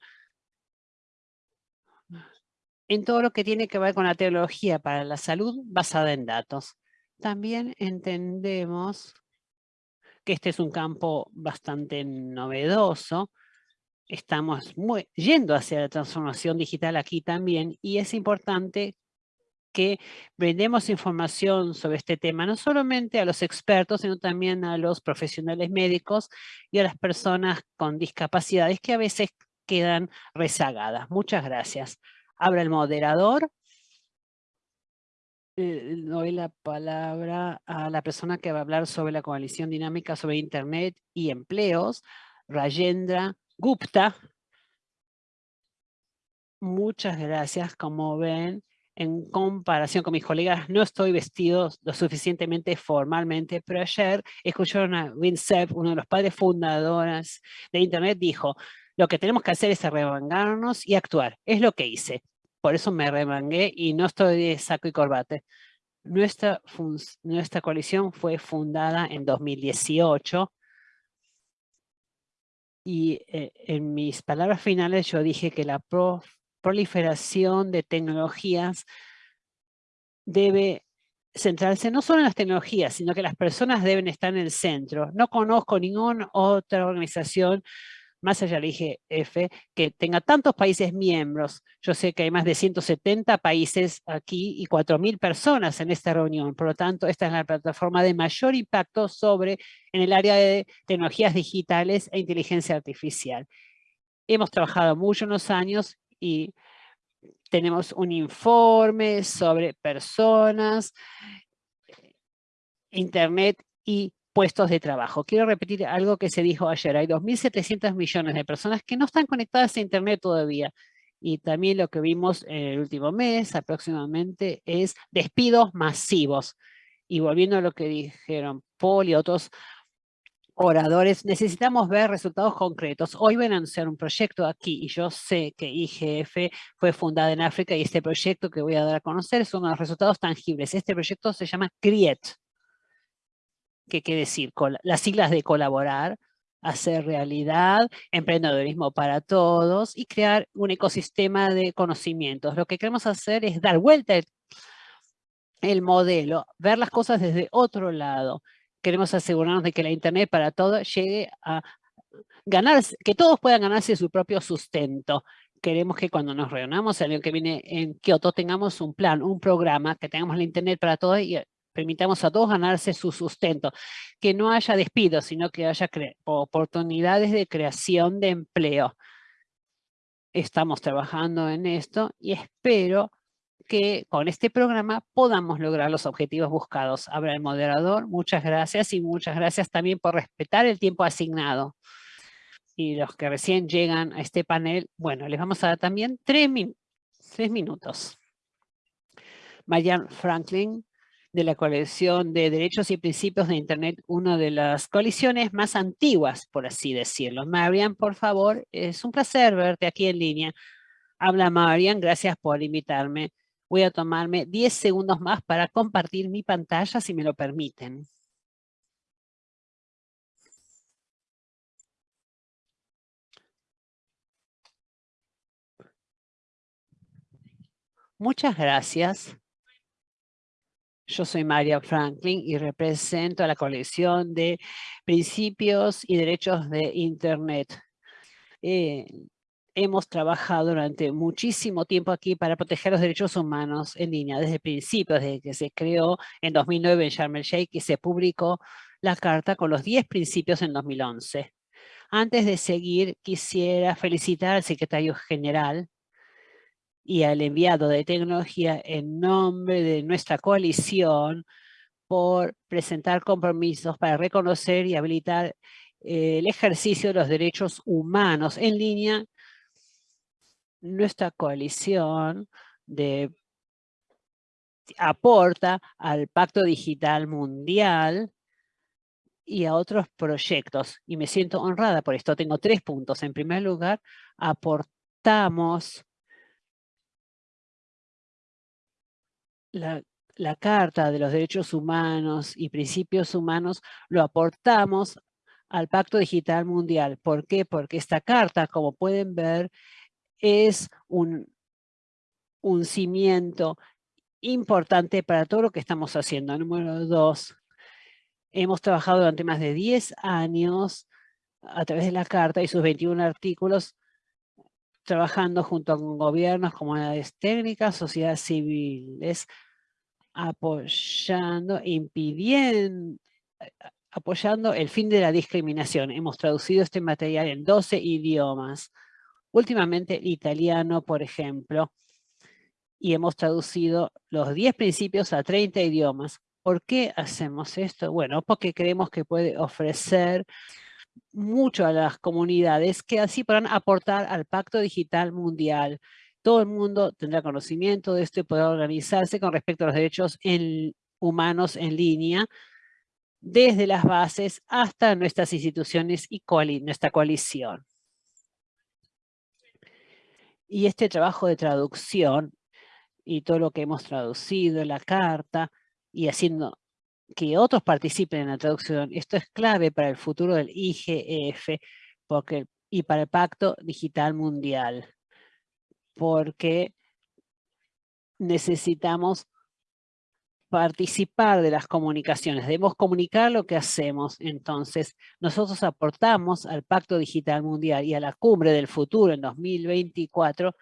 en todo lo que tiene que ver con la tecnología para la salud basada en datos. También entendemos que este es un campo bastante novedoso. Estamos yendo hacia la transformación digital aquí también y es importante que brindemos información sobre este tema, no solamente a los expertos, sino también a los profesionales médicos y a las personas con discapacidades que a veces quedan rezagadas. Muchas gracias. Habla el moderador. Eh, doy la palabra a la persona que va a hablar sobre la coalición dinámica sobre Internet y empleos, Rajendra Gupta. Muchas gracias. Como ven, en comparación con mis colegas, no estoy vestido lo suficientemente formalmente, pero ayer escucharon a Vincent, uno de los padres fundadores de Internet, dijo, lo que tenemos que hacer es arremangarnos y actuar. Es lo que hice. Por eso me remangué y no estoy de saco y corbate. Nuestra, nuestra coalición fue fundada en 2018 y eh, en mis palabras finales yo dije que la proliferación de tecnologías debe centrarse no solo en las tecnologías, sino que las personas deben estar en el centro. No conozco ninguna otra organización más allá del IGF, que tenga tantos países miembros. Yo sé que hay más de 170 países aquí y 4.000 personas en esta reunión. Por lo tanto, esta es la plataforma de mayor impacto sobre en el área de tecnologías digitales e inteligencia artificial. Hemos trabajado mucho unos años y tenemos un informe sobre personas, internet y puestos de trabajo. Quiero repetir algo que se dijo ayer. Hay 2.700 millones de personas que no están conectadas a Internet todavía. Y también lo que vimos en el último mes aproximadamente es despidos masivos. Y volviendo a lo que dijeron Paul y otros oradores, necesitamos ver resultados concretos. Hoy van a anunciar un proyecto aquí y yo sé que IGF fue fundada en África y este proyecto que voy a dar a conocer es uno de los resultados tangibles. Este proyecto se llama CRIET ¿Qué quiere decir? Las siglas de colaborar, hacer realidad, emprendedorismo para todos y crear un ecosistema de conocimientos. Lo que queremos hacer es dar vuelta el, modelo, ver las cosas desde otro lado. Queremos asegurarnos de que la Internet para todos llegue a ganar, que todos puedan ganarse su propio sustento. Queremos que cuando nos reunamos el año que viene en Kioto tengamos un plan, un programa, que tengamos la Internet para todos y permitamos a todos ganarse su sustento, que no haya despidos, sino que haya oportunidades de creación de empleo. Estamos trabajando en esto y espero que con este programa podamos lograr los objetivos buscados. Habla el moderador, muchas gracias y muchas gracias también por respetar el tiempo asignado. Y los que recién llegan a este panel, bueno, les vamos a dar también tres, tres minutos. Marianne Franklin de la coalición de derechos y principios de Internet, una de las coaliciones más antiguas, por así decirlo. Marian, por favor, es un placer verte aquí en línea. Habla Marian, gracias por invitarme. Voy a tomarme 10 segundos más para compartir mi pantalla, si me lo permiten. Muchas gracias. Yo soy María Franklin y represento a la colección de principios y derechos de Internet. Eh, hemos trabajado durante muchísimo tiempo aquí para proteger los derechos humanos en línea, desde el principio, desde que se creó en 2009 en Sharm el Sheikh y se publicó la carta con los 10 principios en 2011. Antes de seguir, quisiera felicitar al secretario general y al enviado de tecnología en nombre de nuestra coalición por presentar compromisos para reconocer y habilitar eh, el ejercicio de los derechos humanos en línea. Nuestra coalición de, aporta al Pacto Digital Mundial y a otros proyectos. Y me siento honrada por esto. Tengo tres puntos. En primer lugar, aportamos la, la Carta de los Derechos Humanos y Principios Humanos, lo aportamos al Pacto Digital Mundial. ¿Por qué? Porque esta carta, como pueden ver, es un, un cimiento importante para todo lo que estamos haciendo. Número dos, hemos trabajado durante más de 10 años a través de la Carta y sus 21 artículos, trabajando junto con gobiernos, comunidades técnicas, sociedades civiles, apoyando, impidiendo, apoyando el fin de la discriminación. Hemos traducido este material en 12 idiomas. Últimamente italiano, por ejemplo, y hemos traducido los 10 principios a 30 idiomas. ¿Por qué hacemos esto? Bueno, porque creemos que puede ofrecer mucho a las comunidades que así podrán aportar al Pacto Digital Mundial. Todo el mundo tendrá conocimiento de esto y podrá organizarse con respecto a los derechos humanos en línea, desde las bases hasta nuestras instituciones y nuestra coalición. Y este trabajo de traducción y todo lo que hemos traducido, la carta, y haciendo que otros participen en la traducción. Esto es clave para el futuro del IGF porque, y para el Pacto Digital Mundial, porque necesitamos participar de las comunicaciones, debemos comunicar lo que hacemos. Entonces, nosotros aportamos al Pacto Digital Mundial y a la Cumbre del Futuro en 2024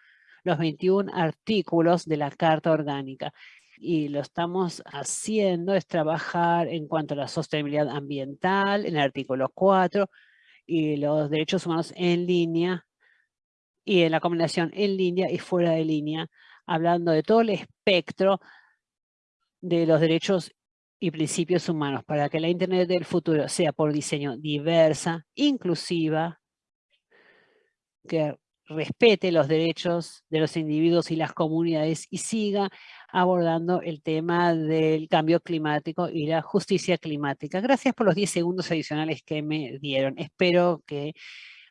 los 21 artículos de la Carta Orgánica. Y lo estamos haciendo, es trabajar en cuanto a la sostenibilidad ambiental, en el artículo 4, y los derechos humanos en línea, y en la combinación en línea y fuera de línea, hablando de todo el espectro de los derechos y principios humanos para que la Internet del futuro sea por diseño diversa, inclusiva, que respete los derechos de los individuos y las comunidades y siga abordando el tema del cambio climático y la justicia climática. Gracias por los 10 segundos adicionales que me dieron. Espero que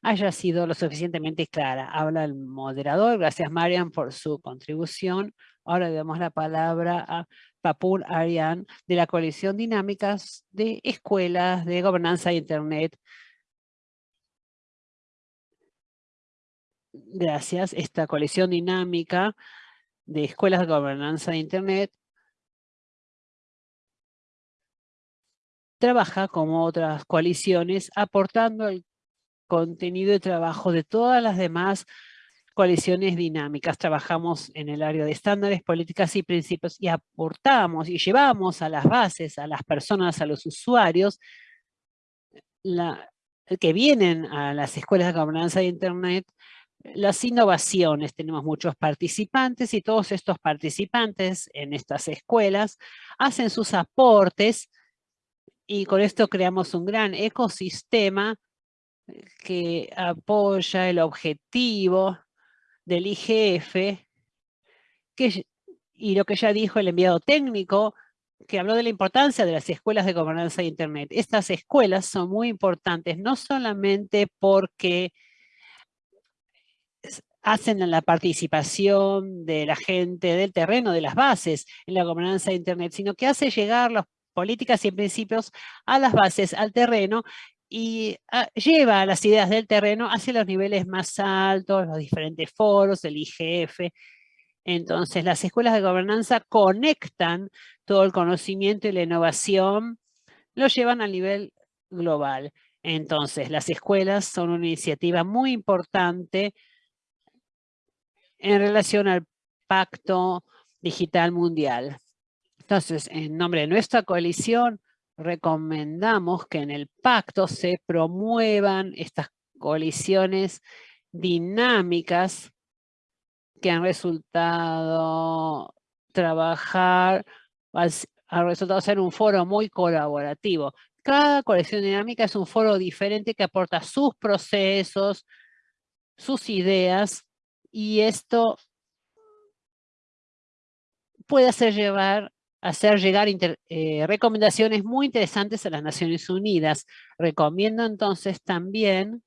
haya sido lo suficientemente clara. Habla el moderador. Gracias, Marian, por su contribución. Ahora le damos la palabra a Papur Arian de la Coalición Dinámicas de Escuelas de Gobernanza de Internet. Gracias, esta coalición dinámica de escuelas de gobernanza de Internet trabaja como otras coaliciones aportando el contenido de trabajo de todas las demás coaliciones dinámicas. Trabajamos en el área de estándares, políticas y principios y aportamos y llevamos a las bases, a las personas, a los usuarios, que vienen a las escuelas de gobernanza de Internet las innovaciones, tenemos muchos participantes y todos estos participantes en estas escuelas hacen sus aportes y con esto creamos un gran ecosistema que apoya el objetivo del IGF que, y lo que ya dijo el enviado técnico que habló de la importancia de las escuelas de gobernanza de Internet. Estas escuelas son muy importantes, no solamente porque hacen la participación de la gente del terreno, de las bases en la gobernanza de Internet, sino que hace llegar las políticas y principios a las bases, al terreno, y ah, lleva las ideas del terreno hacia los niveles más altos, los diferentes foros, el IGF. Entonces, las escuelas de gobernanza conectan todo el conocimiento y la innovación, lo llevan al nivel global. Entonces, las escuelas son una iniciativa muy importante en relación al Pacto Digital Mundial. Entonces, en nombre de nuestra coalición, recomendamos que en el pacto se promuevan estas coaliciones dinámicas que han resultado trabajar, han resultado ser un foro muy colaborativo. Cada coalición dinámica es un foro diferente que aporta sus procesos, sus ideas y esto puede hacer llevar hacer llegar eh, recomendaciones muy interesantes a las Naciones Unidas. Recomiendo entonces también,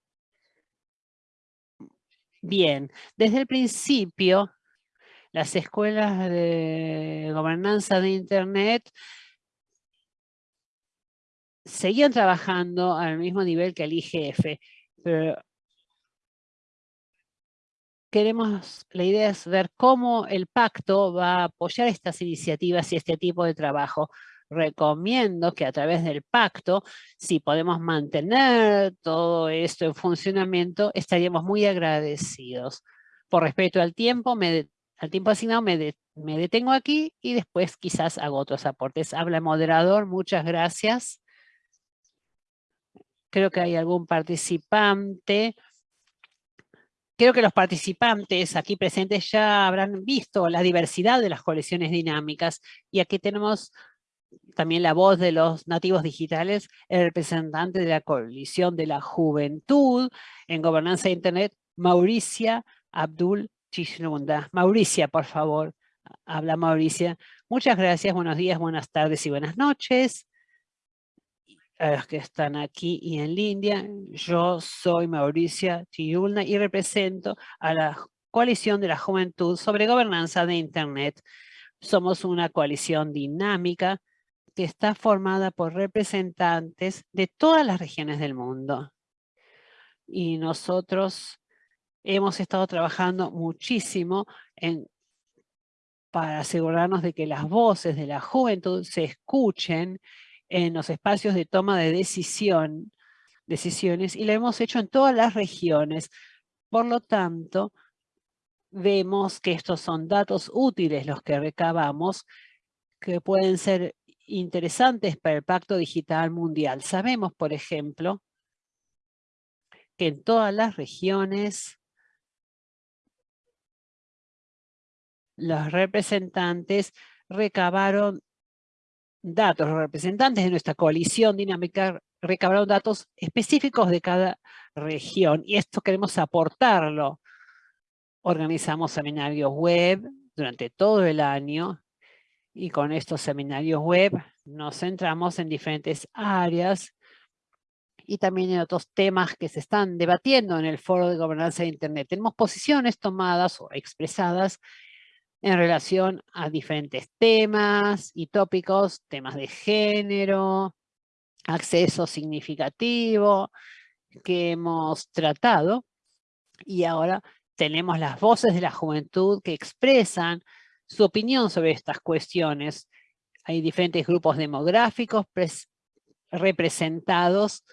bien, desde el principio, las escuelas de gobernanza de Internet seguían trabajando al mismo nivel que el IGF, pero queremos, la idea es ver cómo el pacto va a apoyar estas iniciativas y este tipo de trabajo. Recomiendo que a través del pacto, si podemos mantener todo esto en funcionamiento, estaríamos muy agradecidos. Por respeto al tiempo, al tiempo asignado, me, me detengo aquí y después quizás hago otros aportes. Habla el moderador, muchas gracias. Creo que hay algún participante Creo que los participantes aquí presentes ya habrán visto la diversidad de las colecciones dinámicas y aquí tenemos también la voz de los nativos digitales, el representante de la coalición de la juventud en gobernanza de Internet, Mauricia Abdul Chishnunda. Mauricia, por favor, habla Mauricia. Muchas gracias, buenos días, buenas tardes y buenas noches a los que están aquí y en línea. Yo soy Mauricia Tiulna y represento a la Coalición de la Juventud sobre Gobernanza de Internet. Somos una coalición dinámica que está formada por representantes de todas las regiones del mundo. Y nosotros hemos estado trabajando muchísimo en, para asegurarnos de que las voces de la juventud se escuchen en los espacios de toma de decisión, decisiones y lo hemos hecho en todas las regiones. Por lo tanto, vemos que estos son datos útiles los que recabamos que pueden ser interesantes para el Pacto Digital Mundial. Sabemos, por ejemplo, que en todas las regiones los representantes recabaron datos, los representantes de nuestra coalición dinámica recabaron datos específicos de cada región y esto queremos aportarlo. Organizamos seminarios web durante todo el año y con estos seminarios web nos centramos en diferentes áreas y también en otros temas que se están debatiendo en el foro de gobernanza de Internet. Tenemos posiciones tomadas o expresadas en relación a diferentes temas y tópicos, temas de género, acceso significativo, que hemos tratado. Y ahora tenemos las voces de la juventud que expresan su opinión sobre estas cuestiones. Hay diferentes grupos demográficos representados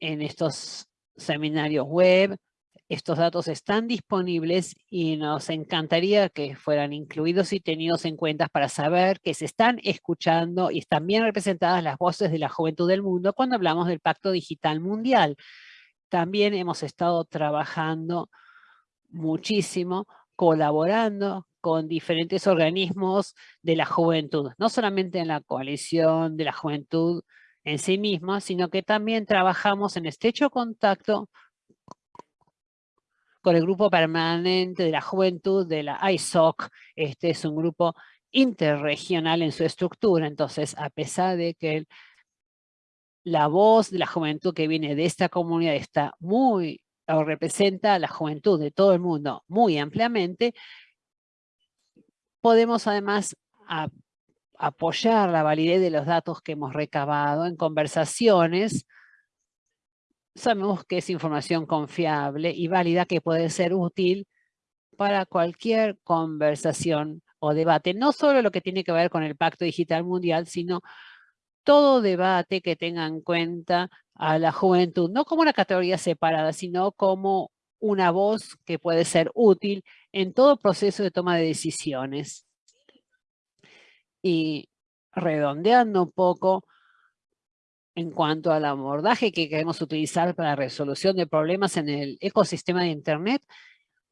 en estos seminarios web, estos datos están disponibles y nos encantaría que fueran incluidos y tenidos en cuenta para saber que se están escuchando y están bien representadas las voces de la juventud del mundo cuando hablamos del Pacto Digital Mundial. También hemos estado trabajando muchísimo, colaborando con diferentes organismos de la juventud, no solamente en la coalición de la juventud en sí misma, sino que también trabajamos en estrecho contacto con el grupo permanente de la juventud de la ISOC. Este es un grupo interregional en su estructura, entonces a pesar de que la voz de la juventud que viene de esta comunidad está muy, o representa a la juventud de todo el mundo muy ampliamente, podemos además apoyar la validez de los datos que hemos recabado en conversaciones sabemos que es información confiable y válida que puede ser útil para cualquier conversación o debate, no solo lo que tiene que ver con el Pacto Digital Mundial, sino todo debate que tenga en cuenta a la juventud, no como una categoría separada, sino como una voz que puede ser útil en todo proceso de toma de decisiones. Y redondeando un poco, en cuanto al abordaje que queremos utilizar para la resolución de problemas en el ecosistema de Internet,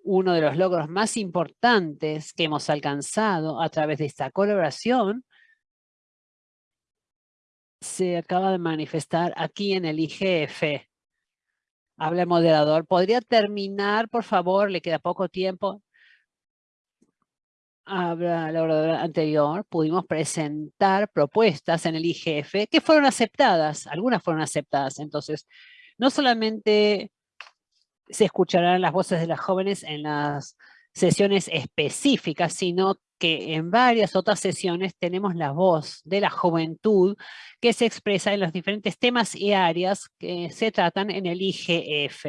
uno de los logros más importantes que hemos alcanzado a través de esta colaboración se acaba de manifestar aquí en el IGF. Habla el moderador. ¿Podría terminar, por favor? Le queda poco tiempo. Habla la oradora anterior, pudimos presentar propuestas en el IGF que fueron aceptadas, algunas fueron aceptadas. Entonces, no solamente se escucharán las voces de las jóvenes en las sesiones específicas, sino que en varias otras sesiones tenemos la voz de la juventud que se expresa en los diferentes temas y áreas que se tratan en el IGF.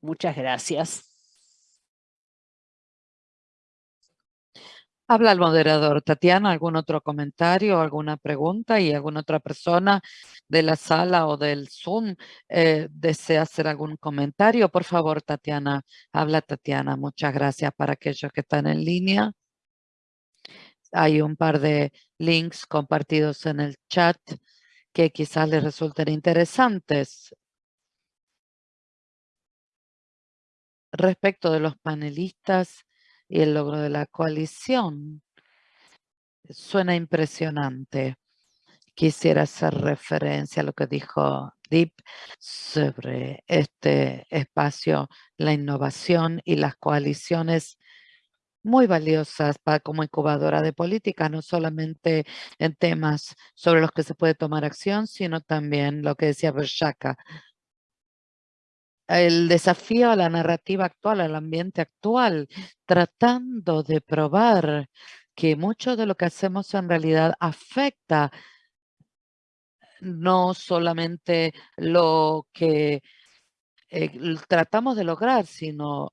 Muchas gracias. Habla el moderador. Tatiana, ¿algún otro comentario, alguna pregunta? ¿Y alguna otra persona de la sala o del Zoom eh, desea hacer algún comentario? Por favor, Tatiana. Habla Tatiana. Muchas gracias para aquellos que están en línea. Hay un par de links compartidos en el chat que quizás les resulten interesantes. Respecto de los panelistas, y el logro de la coalición. Suena impresionante. Quisiera hacer referencia a lo que dijo Deep sobre este espacio, la innovación y las coaliciones muy valiosas para, como incubadora de política, no solamente en temas sobre los que se puede tomar acción, sino también lo que decía Bershaka, el desafío a la narrativa actual, al ambiente actual, tratando de probar que mucho de lo que hacemos en realidad afecta no solamente lo que eh, tratamos de lograr, sino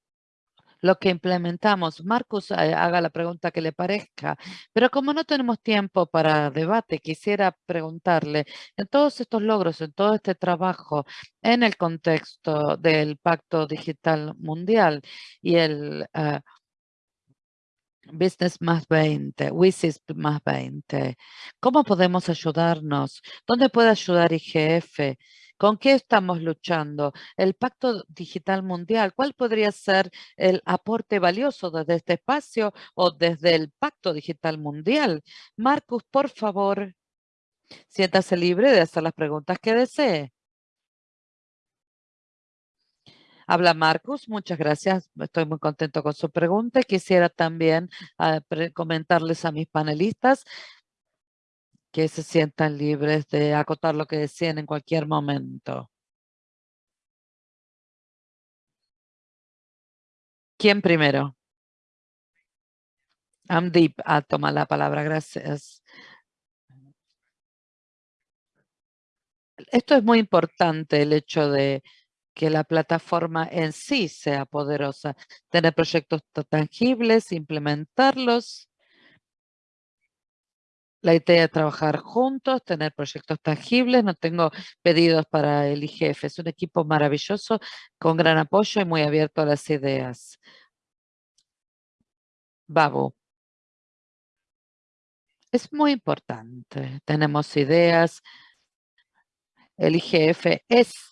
lo que implementamos. Marcus, eh, haga la pregunta que le parezca, pero como no tenemos tiempo para debate, quisiera preguntarle, en todos estos logros, en todo este trabajo, en el contexto del Pacto Digital Mundial y el ah, Business más 20, WISIS más 20, ¿cómo podemos ayudarnos? ¿Dónde puede ayudar IGF? ¿Con qué estamos luchando? El Pacto Digital Mundial, ¿cuál podría ser el aporte valioso desde este espacio o desde el Pacto Digital Mundial? Marcus, por favor, siéntase libre de hacer las preguntas que desee. Habla Marcus, muchas gracias. Estoy muy contento con su pregunta. Quisiera también ah, comentarles a mis panelistas que se sientan libres de acotar lo que decían en cualquier momento. ¿Quién primero? Amdeep ah, toma la palabra, gracias. Esto es muy importante, el hecho de que la plataforma en sí sea poderosa. Tener proyectos tangibles, implementarlos la idea de trabajar juntos, tener proyectos tangibles. No tengo pedidos para el IGF. Es un equipo maravilloso, con gran apoyo y muy abierto a las ideas. Babu. Es muy importante. Tenemos ideas. El IGF es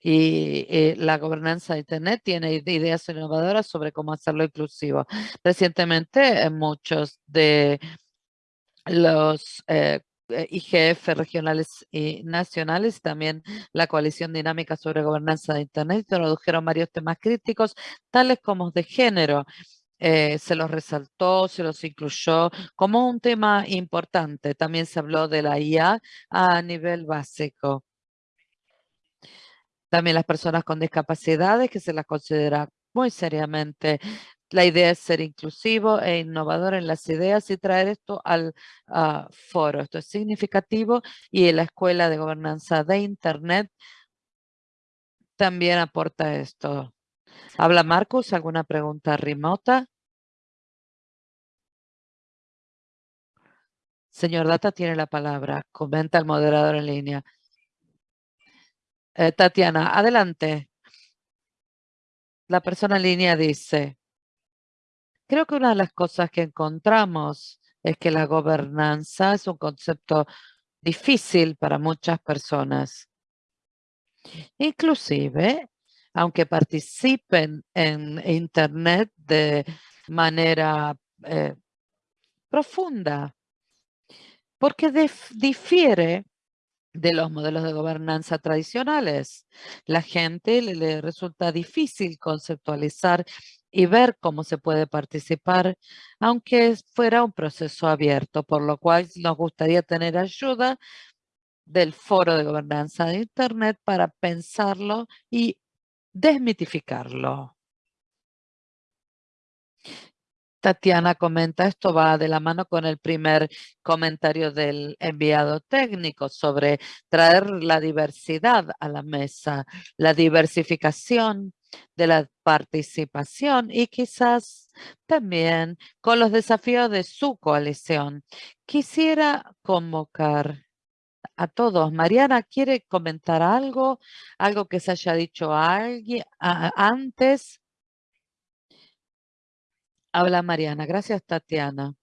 y eh, la gobernanza de Internet tiene ideas innovadoras sobre cómo hacerlo inclusivo. Recientemente, muchos de los eh, eh, IGF regionales y nacionales, también la coalición dinámica sobre gobernanza de Internet, introdujeron varios temas críticos, tales como de género. Eh, se los resaltó, se los incluyó como un tema importante. También se habló de la IA a nivel básico. También las personas con discapacidades que se las considera muy seriamente la idea es ser inclusivo e innovador en las ideas y traer esto al ah, foro. Esto es significativo y la Escuela de Gobernanza de Internet también aporta esto. Habla Marcus, ¿alguna pregunta remota? Señor Data tiene la palabra. Comenta el moderador en línea. Eh, Tatiana, adelante. La persona en línea dice, Creo que una de las cosas que encontramos es que la gobernanza es un concepto difícil para muchas personas. Inclusive, aunque participen en Internet de manera eh, profunda, porque difiere de los modelos de gobernanza tradicionales. La gente le, resulta difícil conceptualizar y ver cómo se puede participar, aunque fuera un proceso abierto, por lo cual nos gustaría tener ayuda del foro de gobernanza de Internet para pensarlo y desmitificarlo. Tatiana comenta, esto va de la mano con el primer comentario del enviado técnico sobre traer la diversidad a la mesa, la diversificación de la participación y quizás también con los desafíos de su coalición. Quisiera convocar a todos. Mariana, ¿quiere comentar algo? ¿Algo que se haya dicho a alguien antes? Habla Mariana. Gracias, Tatiana.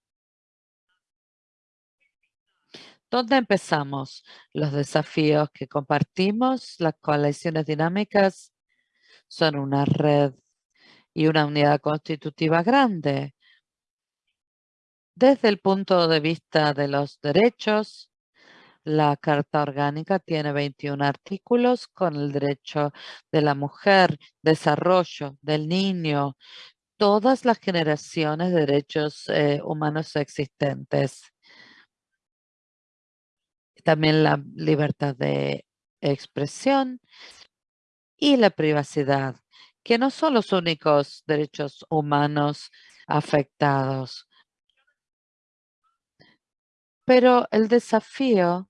¿Dónde empezamos? Los desafíos que compartimos, las coaliciones dinámicas, son una red y una unidad constitutiva grande. Desde el punto de vista de los derechos, la Carta Orgánica tiene 21 artículos con el derecho de la mujer, desarrollo del niño, todas las generaciones de derechos eh, humanos existentes. También la libertad de expresión y la privacidad, que no son los únicos derechos humanos afectados. Pero el desafío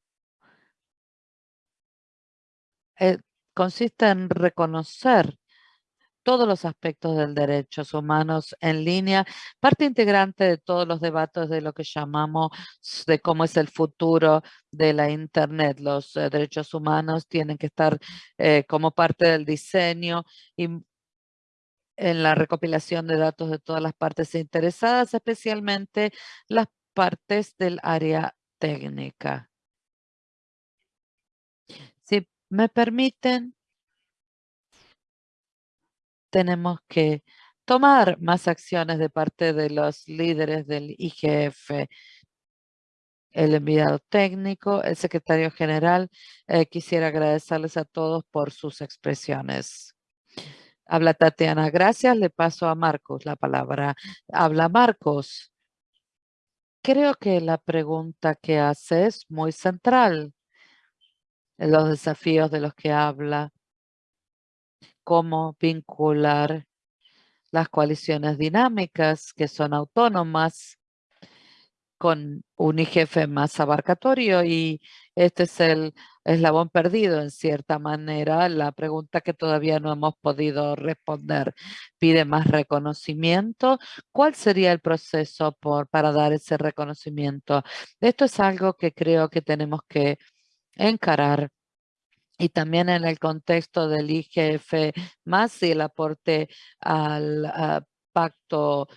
eh, consiste en reconocer todos los aspectos del derechos humanos en línea, parte integrante de todos los debates de lo que llamamos de cómo es el futuro de la Internet. Los eh, derechos humanos tienen que estar eh, como parte del diseño y en la recopilación de datos de todas las partes interesadas, especialmente las partes del área técnica. Si me permiten, tenemos que tomar más acciones de parte de los líderes del IGF, el enviado técnico, el secretario general. Eh, quisiera agradecerles a todos por sus expresiones. Habla Tatiana, gracias. Le paso a Marcos la palabra. Habla Marcos. Creo que la pregunta que hace es muy central. Los desafíos de los que habla cómo vincular las coaliciones dinámicas que son autónomas con un IGF más abarcatorio y este es el eslabón perdido en cierta manera. La pregunta que todavía no hemos podido responder pide más reconocimiento. ¿Cuál sería el proceso por, para dar ese reconocimiento? Esto es algo que creo que tenemos que encarar y también en el contexto del IGF más y el aporte al pacto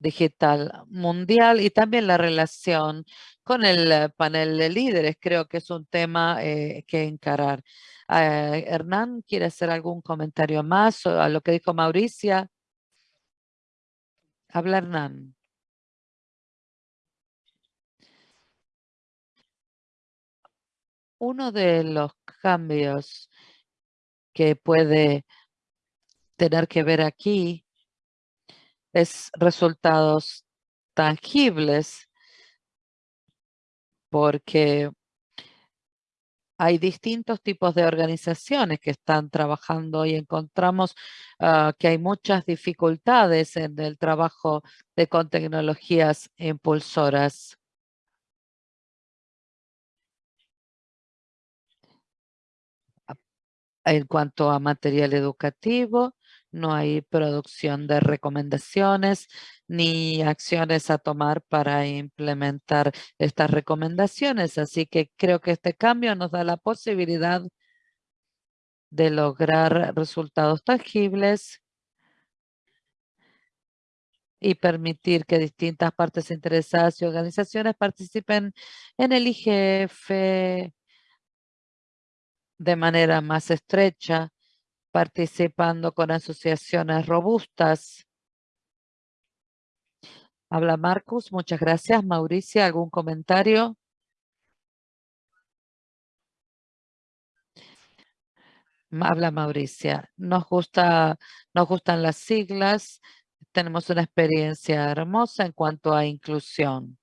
digital mundial y también la relación con el eh, panel de líderes. Creo que es un tema eh, que encarar. Eh, Hernán, ¿quiere hacer algún comentario más a lo que dijo Mauricia? Habla Hernán. Uno de los cambios que puede tener que ver aquí es resultados tangibles porque hay distintos tipos de organizaciones que están trabajando y encontramos ah, que hay muchas dificultades en el trabajo de con tecnologías impulsoras. En cuanto a material educativo, no hay producción de recomendaciones ni acciones a tomar para implementar estas recomendaciones. Así que creo que este cambio nos da la posibilidad de lograr resultados tangibles y permitir que distintas partes interesadas y organizaciones participen en el IGF de manera más estrecha, participando con asociaciones robustas. Habla Marcus, muchas gracias. Mauricia, ¿algún comentario? Habla Mauricia. Nos, gusta, nos gustan las siglas. Tenemos una experiencia hermosa en cuanto a inclusión.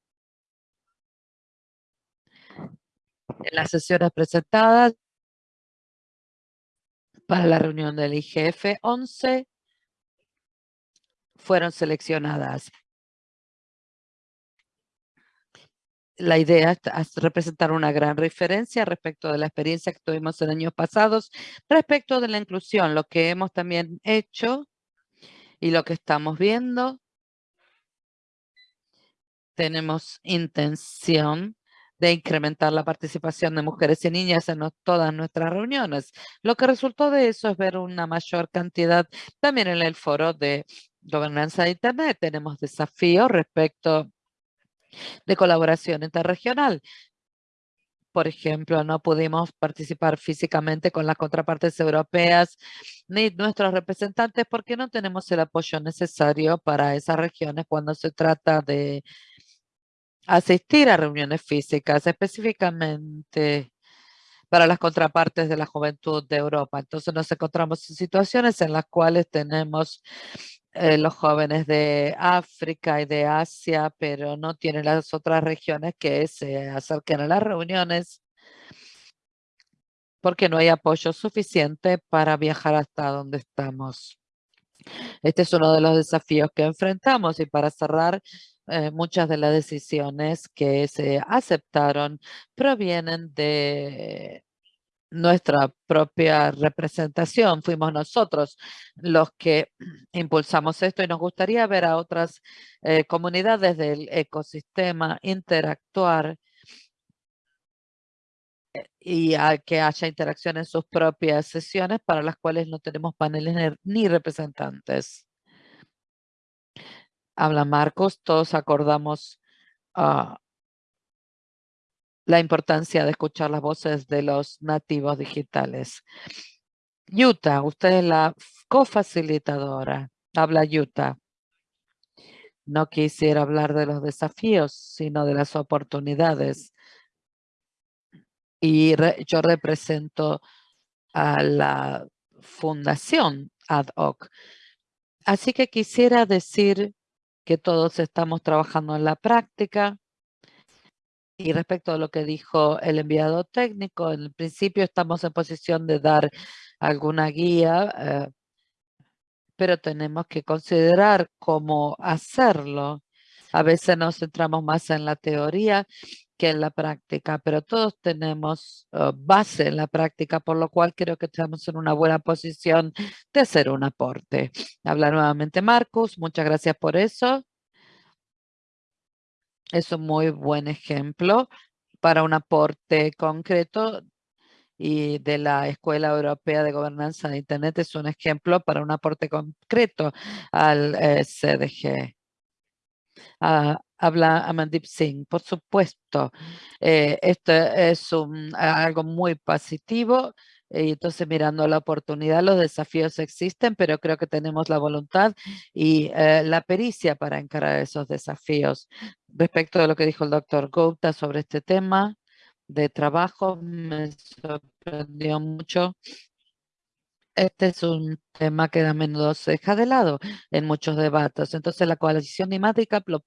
En las sesiones presentadas para la reunión del IGF 11 fueron seleccionadas. La idea es representar una gran referencia respecto de la experiencia que tuvimos en años pasados, respecto de la inclusión, lo que hemos también hecho y lo que estamos viendo. Tenemos intención de incrementar la participación de mujeres y niñas en todas nuestras reuniones. Lo que resultó de eso es ver una mayor cantidad también en el foro de gobernanza de Internet. Tenemos desafíos respecto de colaboración interregional. Por ejemplo, no pudimos participar físicamente con las contrapartes europeas ni nuestros representantes porque no tenemos el apoyo necesario para esas regiones cuando se trata de asistir a reuniones físicas, específicamente para las contrapartes de la juventud de Europa. Entonces nos encontramos en situaciones en las cuales tenemos eh, los jóvenes de África y de Asia, pero no tienen las otras regiones que se acerquen a las reuniones porque no hay apoyo suficiente para viajar hasta donde estamos. Este es uno de los desafíos que enfrentamos y para cerrar, eh, muchas de las decisiones que se aceptaron provienen de nuestra propia representación. Fuimos nosotros los que impulsamos esto y nos gustaría ver a otras eh, comunidades del ecosistema interactuar eh, y que haya interacción en sus propias sesiones para las cuales no tenemos paneles ni representantes habla Marcos, todos acordamos ah, la importancia de escuchar las voces de los nativos digitales. Yuta, usted es la cofacilitadora. Habla Yuta. No quisiera hablar de los desafíos, sino de las oportunidades. Y yo represento a la fundación ad hoc. Así que quisiera decir que todos estamos trabajando en la práctica. Y respecto a lo que dijo el enviado técnico, en el principio estamos en posición de dar alguna guía, eh, pero tenemos que considerar cómo hacerlo. A veces nos centramos más en la teoría que en la práctica, pero todos tenemos uh, base en la práctica, por lo cual creo que estamos en una buena posición de hacer un aporte. Habla nuevamente Marcus, muchas gracias por eso. Es un muy buen ejemplo para un aporte concreto y de la Escuela Europea de Gobernanza de Internet es un ejemplo para un aporte concreto al eh, CDG. Habla Amandip Singh. Por supuesto, eh, esto es algo muy positivo. Y entonces mirando la oportunidad, los desafíos existen, pero creo que tenemos la voluntad y eh, la pericia para encarar esos desafíos. Respecto a lo que dijo el doctor Gupta sobre este tema de trabajo, me sorprendió mucho este es un tema que a menudo se deja de lado en muchos debates. Entonces la coalición dimática lo,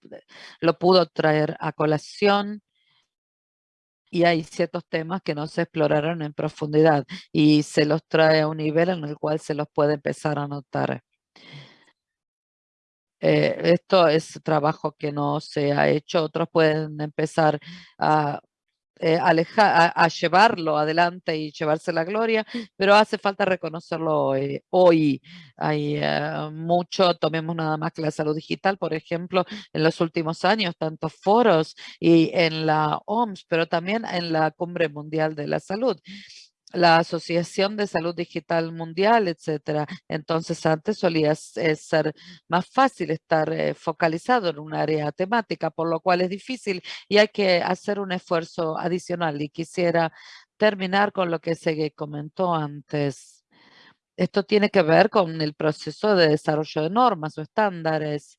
lo pudo traer a colación y hay ciertos temas que no se exploraron en profundidad y se los trae a un nivel en el cual se los puede empezar a notar. Eh, esto es trabajo que no se ha hecho, otros pueden empezar a eh, a, llevarlo adelante y llevarse la gloria, pero hace falta reconocerlo hoy. Hay eh, mucho, tomemos nada más que la salud digital, por ejemplo, en los últimos años, tantos foros y en la OMS, pero también en la Cumbre Mundial de la Salud la Asociación de Salud Digital Mundial, etcétera. Entonces antes solía ser más fácil estar eh, focalizado en un área temática, por lo cual es difícil y hay que hacer un esfuerzo adicional. Y quisiera terminar con lo que se comentó antes. Esto tiene que ver con el proceso de desarrollo de normas o estándares.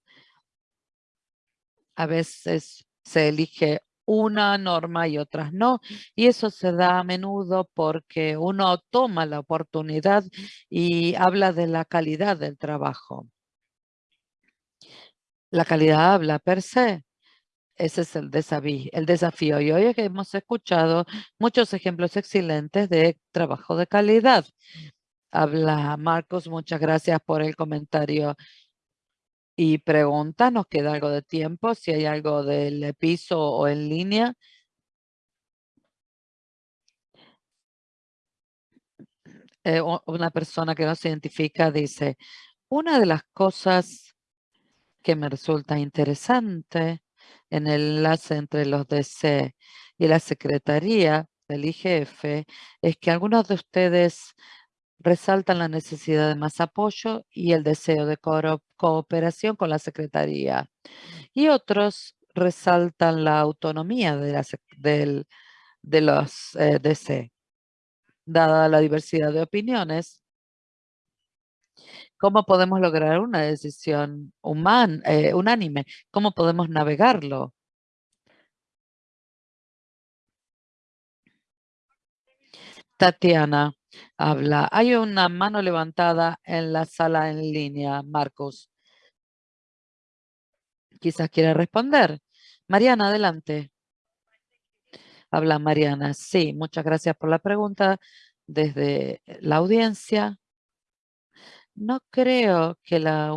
A veces se elige una norma y otras no. Y eso se da a menudo porque uno toma la oportunidad y habla de la calidad del trabajo. La calidad habla per se. Ese es el desafío, el desafío. Y hoy hemos escuchado muchos ejemplos excelentes de trabajo de calidad. Habla Marcos, muchas gracias por el comentario y pregunta. Nos queda algo de tiempo, si hay algo del piso o en línea. Eh, una persona que no se identifica dice, una de las cosas que me resulta interesante en el enlace entre los DC y la Secretaría del IGF es que algunos de ustedes resaltan la necesidad de más apoyo y el deseo de cooperación con la Secretaría. Y otros resaltan la autonomía de, la, de los eh, DC. Dada la diversidad de opiniones, ¿cómo podemos lograr una decisión eh, unánime? ¿Cómo podemos navegarlo? Tatiana habla. Hay una mano levantada en la sala en línea, Marcos. Quizás quiera responder. Mariana, adelante. Habla Mariana. Sí, muchas gracias por la pregunta desde la audiencia. No creo que la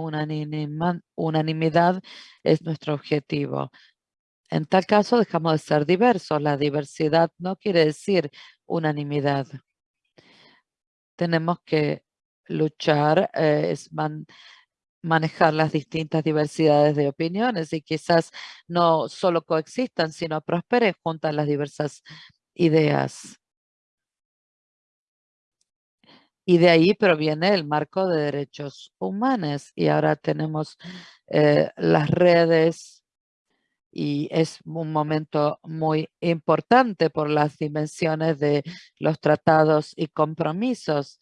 unanimidad es nuestro objetivo. En tal caso, dejamos de ser diversos. La diversidad no quiere decir unanimidad tenemos que luchar, eh, es manejar las distintas diversidades de opiniones y quizás no solo coexistan, sino prosperen juntas las diversas ideas. Y de ahí proviene el marco de derechos humanos. Y ahora tenemos eh, las redes y es un momento muy importante por las dimensiones de los tratados y compromisos.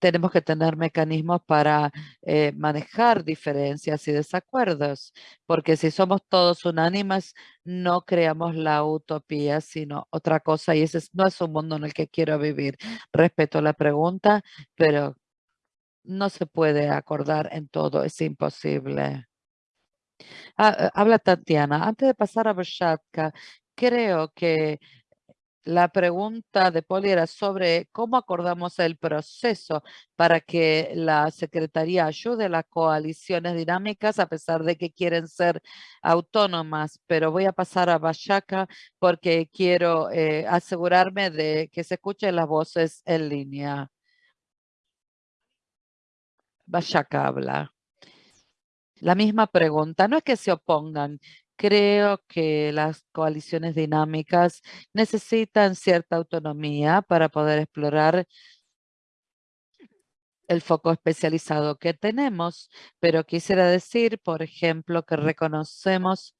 Tenemos que tener mecanismos para eh, manejar diferencias y desacuerdos, porque si somos todos unánimes, no creamos la utopía, sino otra cosa, y ese no es un mundo en el que quiero vivir. Respeto la pregunta, pero no se puede acordar en todo, es imposible. Ah, habla Tatiana. Antes de pasar a Beshatka, creo que la pregunta de Poli era sobre cómo acordamos el proceso para que la Secretaría ayude a las coaliciones dinámicas a pesar de que quieren ser autónomas. Pero voy a pasar a Bashaka porque quiero eh, asegurarme de que se escuchen las voces en línea. Bashaka habla. La misma pregunta, no es que se opongan, creo que las coaliciones dinámicas necesitan cierta autonomía para poder explorar el foco especializado que tenemos, pero quisiera decir, por ejemplo, que reconocemos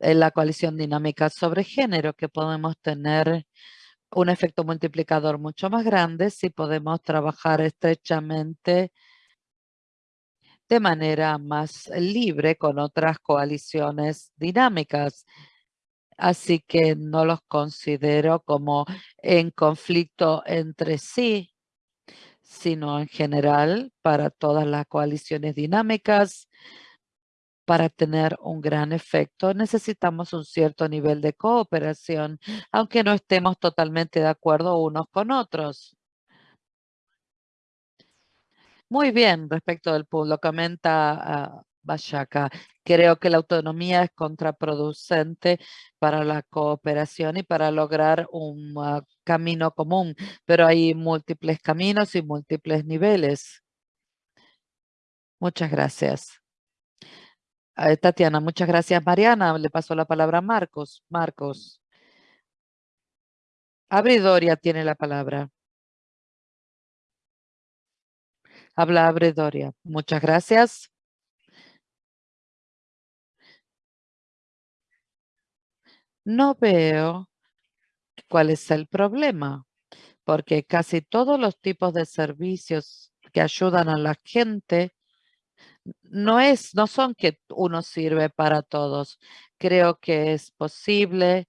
en la coalición dinámica sobre género que podemos tener un efecto multiplicador mucho más grande si podemos trabajar estrechamente de manera más libre con otras coaliciones dinámicas. Así que no los considero como en conflicto entre sí, sino en general para todas las coaliciones dinámicas. Para tener un gran efecto necesitamos un cierto nivel de cooperación, aunque no estemos totalmente de acuerdo unos con otros. Muy bien, respecto del pueblo, comenta uh, Creo que la autonomía es contraproducente para la cooperación y para lograr un ah, camino común, pero hay múltiples caminos y múltiples niveles. Muchas gracias. Eh, Tatiana, muchas gracias. Mariana, le paso la palabra a Marcos. Marcos. Abridoria tiene la palabra. Habla Abredoria. Muchas gracias. No veo cuál es el problema, porque casi todos los tipos de servicios que ayudan a la gente no es, no son que uno sirve para todos. Creo que es posible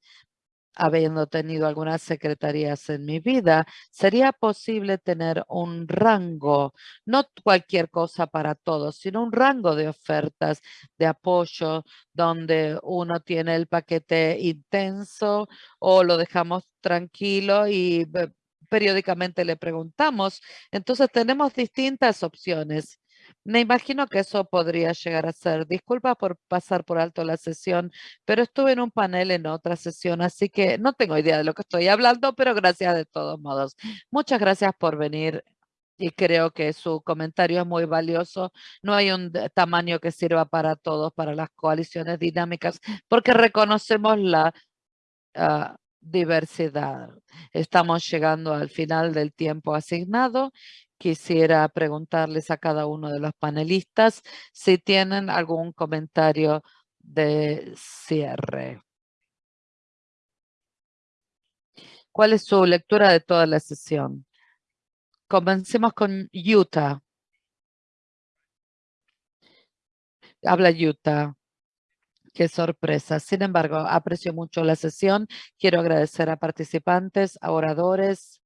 habiendo tenido algunas secretarías en mi vida, sería posible tener un rango, no cualquier cosa para todos, sino un rango de ofertas de apoyo donde uno tiene el paquete intenso o lo dejamos tranquilo y periódicamente le preguntamos. Entonces tenemos distintas opciones me imagino que eso podría llegar a ser. Disculpa por pasar por alto la sesión, pero estuve en un panel en otra sesión, así que no tengo idea de lo que estoy hablando, pero gracias de todos modos. Muchas gracias por venir y creo que su comentario es muy valioso. No hay un tamaño que sirva para todos, para las coaliciones dinámicas, porque reconocemos la ah, diversidad. Estamos llegando al final del tiempo asignado quisiera preguntarles a cada uno de los panelistas si tienen algún comentario de cierre. ¿Cuál es su lectura de toda la sesión? Comencemos con Utah. Habla Utah. Qué sorpresa. Sin embargo, aprecio mucho la sesión. Quiero agradecer a participantes, a oradores,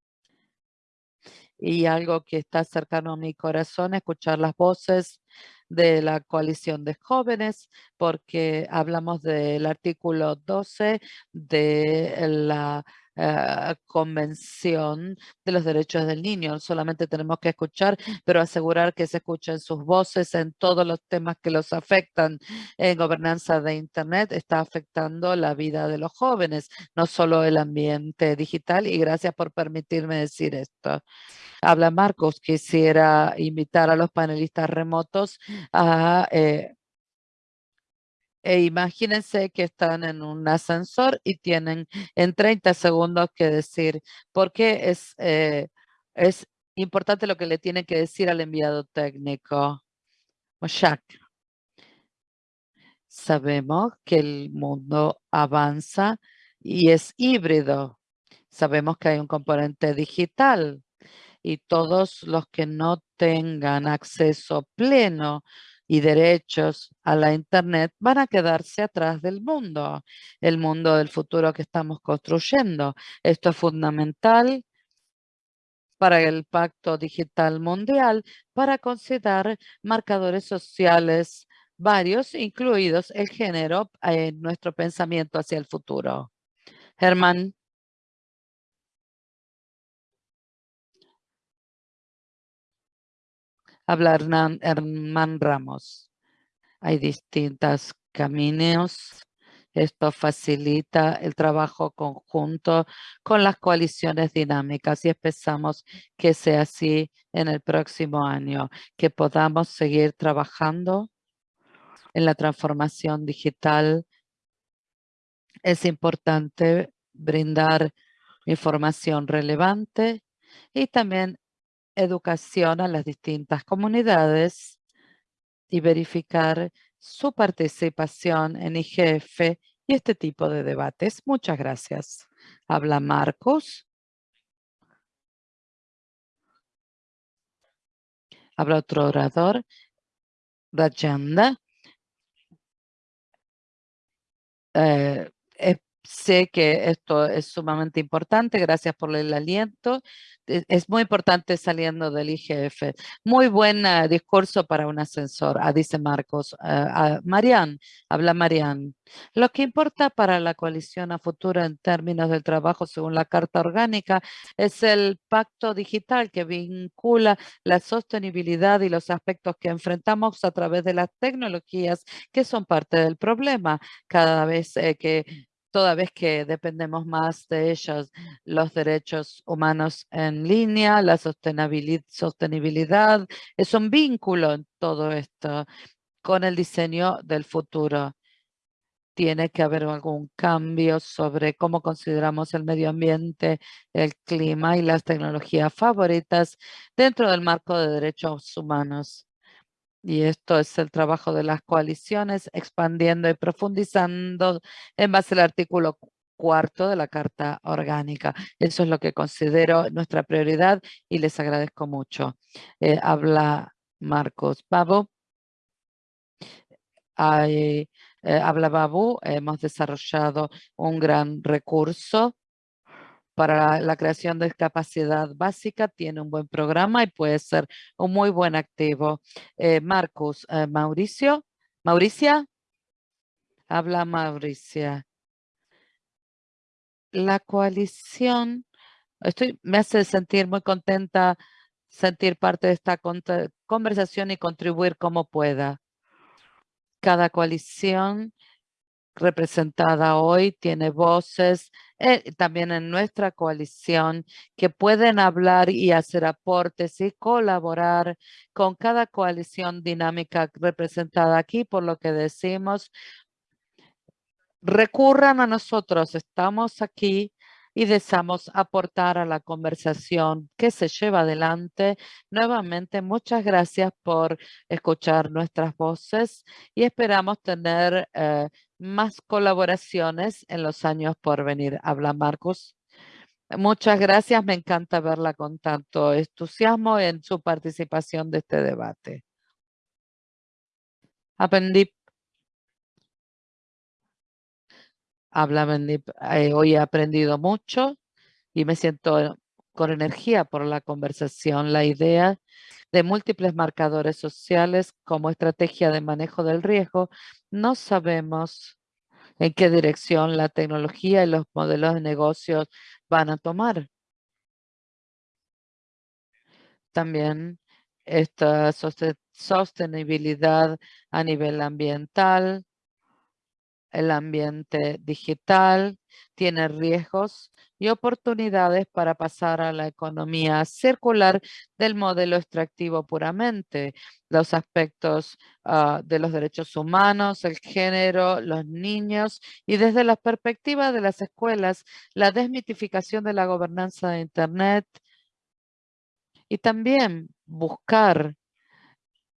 y algo que está cercano a mi corazón, escuchar las voces de la coalición de jóvenes, porque hablamos del artículo 12 de la eh, Convención de los Derechos del Niño. Solamente tenemos que escuchar, pero asegurar que se escuchen sus voces en todos los temas que los afectan en gobernanza de Internet. Está afectando la vida de los jóvenes, no solo el ambiente digital. Y gracias por permitirme decir esto. Habla Marcos, quisiera invitar a los panelistas remotos a... Eh, e imagínense que están en un ascensor y tienen en 30 segundos que decir, porque es, eh, es importante lo que le tienen que decir al enviado técnico. Moshak. Sabemos que el mundo avanza y es híbrido. Sabemos que hay un componente digital y todos los que no tengan acceso pleno y derechos a la Internet van a quedarse atrás del mundo, el mundo del futuro que estamos construyendo. Esto es fundamental para el Pacto Digital Mundial para considerar marcadores sociales varios, incluidos el género, en nuestro pensamiento hacia el futuro. Germán. Habla Hernán, Ramos. Hay distintos caminos. Esto facilita el trabajo conjunto con las coaliciones dinámicas y esperamos que sea así en el próximo año, que podamos seguir trabajando en la transformación digital. Es importante brindar información relevante y también educación a las distintas comunidades y verificar su participación en IGF y este tipo de debates. Muchas gracias. Habla Marcos. Habla otro orador. Rajanda. Eh, sé que esto es sumamente importante. Gracias por el aliento. E, es muy importante saliendo del IGF. Muy buen eh, discurso para un ascensor, ah, dice Marcos. Uh, Marian, habla Marian. Lo que importa para la coalición a futuro en términos del trabajo según la Carta Orgánica es el pacto digital que vincula la sostenibilidad y los aspectos que enfrentamos a través de las tecnologías que son parte del problema. Cada vez eh, que toda vez que dependemos más de ellos, los derechos humanos en línea, la sostenibilidad, es un vínculo en todo esto con el diseño del futuro. Tiene que haber algún cambio sobre cómo consideramos el medio ambiente, el clima y las tecnologías favoritas dentro del marco de derechos humanos. Y esto es el trabajo de las coaliciones, expandiendo y profundizando en base al artículo cuarto de la Carta Orgánica. Eso es lo que considero nuestra prioridad y les agradezco mucho. Eh, habla Marcos hay, eh, habla Babu, hemos desarrollado un gran recurso para la creación de capacidad básica, tiene un buen programa y puede ser un muy buen activo. Eh, Marcus, eh, Mauricio, Mauricia, habla Mauricia. La coalición, estoy, me hace sentir muy contenta sentir parte de esta conversación y contribuir como pueda. Cada coalición representada hoy tiene voces eh, también en nuestra coalición que pueden hablar y hacer aportes y colaborar con cada coalición dinámica representada aquí, por lo que decimos, recurran a nosotros, estamos aquí y deseamos aportar a la conversación que se lleva adelante. Nuevamente, muchas gracias por escuchar nuestras voces y esperamos tener eh, más colaboraciones en los años por venir. Habla Marcos. Muchas gracias, me encanta verla con tanto entusiasmo en su participación de este debate. Aprendí habla eh, hoy he aprendido mucho y me siento con energía por la conversación. La idea de múltiples marcadores sociales como estrategia de manejo del riesgo, no sabemos en qué dirección la tecnología y los modelos de negocios van a tomar. También esta sostenibilidad a nivel ambiental, el ambiente digital tiene riesgos y oportunidades para pasar a la economía circular del modelo extractivo puramente. Los aspectos ah, de los derechos humanos, el género, los niños y desde la perspectiva de las escuelas, la desmitificación de la gobernanza de Internet y también buscar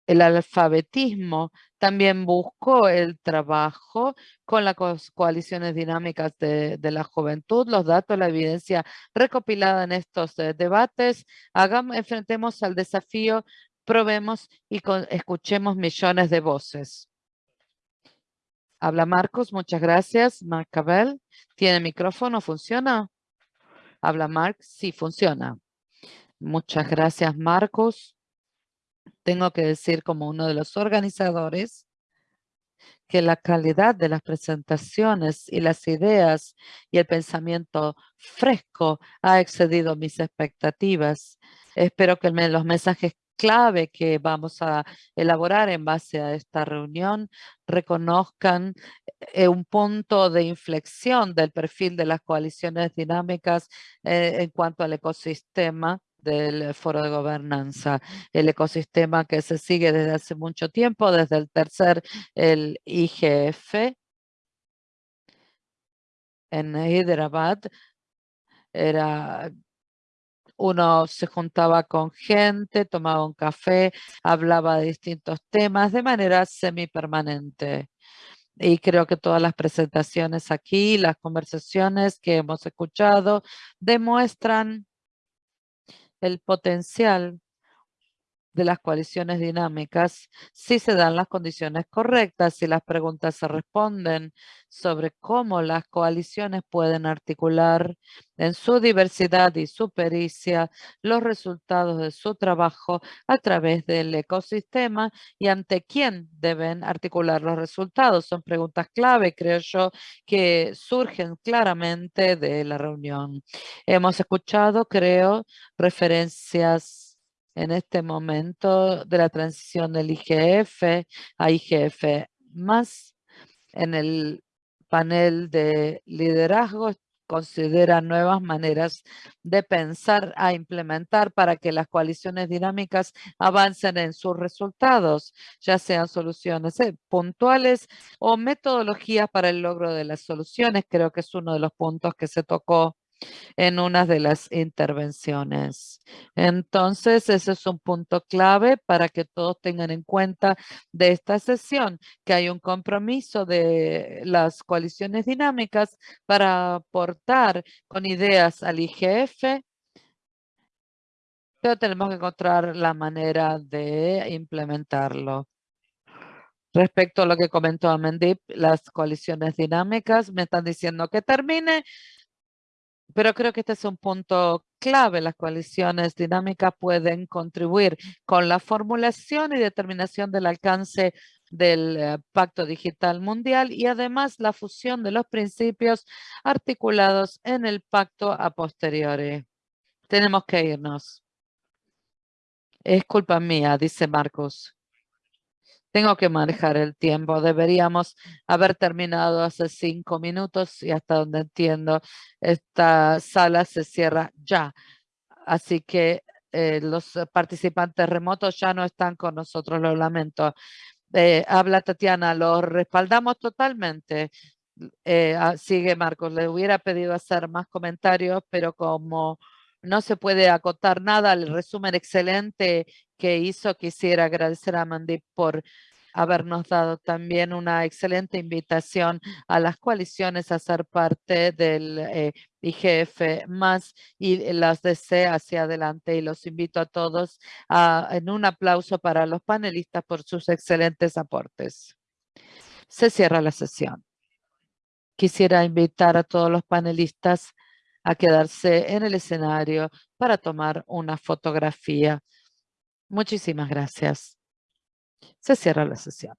el alfabetismo también buscó el trabajo con las coaliciones dinámicas de, la juventud, los datos, la evidencia recopilada en estos eh, debates. Hagamos, enfrentemos al desafío, probemos y escuchemos millones de voces. Habla Marcos, muchas gracias. Marcabel, ¿tiene micrófono? ¿Funciona? Habla Marc, sí, funciona. Muchas gracias, Marcos tengo que decir como uno de los organizadores que la calidad de las presentaciones y las ideas y el pensamiento fresco ha excedido mis expectativas. Espero que los mensajes clave que vamos a elaborar en base a esta reunión reconozcan eh, un punto de inflexión del perfil de las coaliciones dinámicas eh, en cuanto al ecosistema del foro de gobernanza, el ecosistema que se sigue desde hace mucho tiempo, desde el tercer, el IGF, en Hyderabad, era uno se juntaba con gente, tomaba un café, hablaba de distintos temas de manera semipermanente. Y creo que todas las presentaciones aquí, las conversaciones que hemos escuchado, demuestran el potencial de las coaliciones dinámicas si se dan las condiciones correctas, si las preguntas se responden sobre cómo las coaliciones pueden articular en su diversidad y su pericia los resultados de su trabajo a través del ecosistema y ante quién deben articular los resultados. Son preguntas clave, creo yo, que surgen claramente de la reunión. Hemos escuchado, creo, referencias en este momento de la transición del IGF a IGF más en el panel de liderazgo considera nuevas maneras de pensar a implementar para que las coaliciones dinámicas avancen en sus resultados, ya sean soluciones eh, puntuales o metodologías para el logro de las soluciones. Creo que es uno de los puntos que se tocó en una de las intervenciones. Entonces, ese es un punto clave para que todos tengan en cuenta de esta sesión, que hay un compromiso de las coaliciones dinámicas para aportar con ideas al IGF, pero tenemos que encontrar la manera de implementarlo. Respecto a lo que comentó Amendip, las coaliciones dinámicas me están diciendo que termine, pero creo que este es un punto clave. Las coaliciones dinámicas pueden contribuir con la formulación y determinación del alcance del eh, Pacto Digital Mundial y además la fusión de los principios articulados en el pacto a posteriori. Tenemos que irnos. Es culpa mía, dice Marcos. Tengo que manejar el tiempo. Deberíamos haber terminado hace cinco minutos y hasta donde entiendo, esta sala se cierra ya. Así que eh, los participantes remotos ya no están con nosotros, lo lamento. Eh, habla Tatiana, lo respaldamos totalmente. Eh, ah, sigue Marcos, le hubiera pedido hacer más comentarios, pero como no se puede acotar nada el resumen excelente que hizo. Quisiera agradecer a Mandy por habernos dado también una excelente invitación a las coaliciones a ser parte del eh, IGF más y las DC hacia adelante. Y los invito a todos a, en un aplauso para los panelistas por sus excelentes aportes. Se cierra la sesión. Quisiera invitar a todos los panelistas a quedarse en el escenario para tomar una fotografía. Muchísimas gracias. Se cierra la sesión.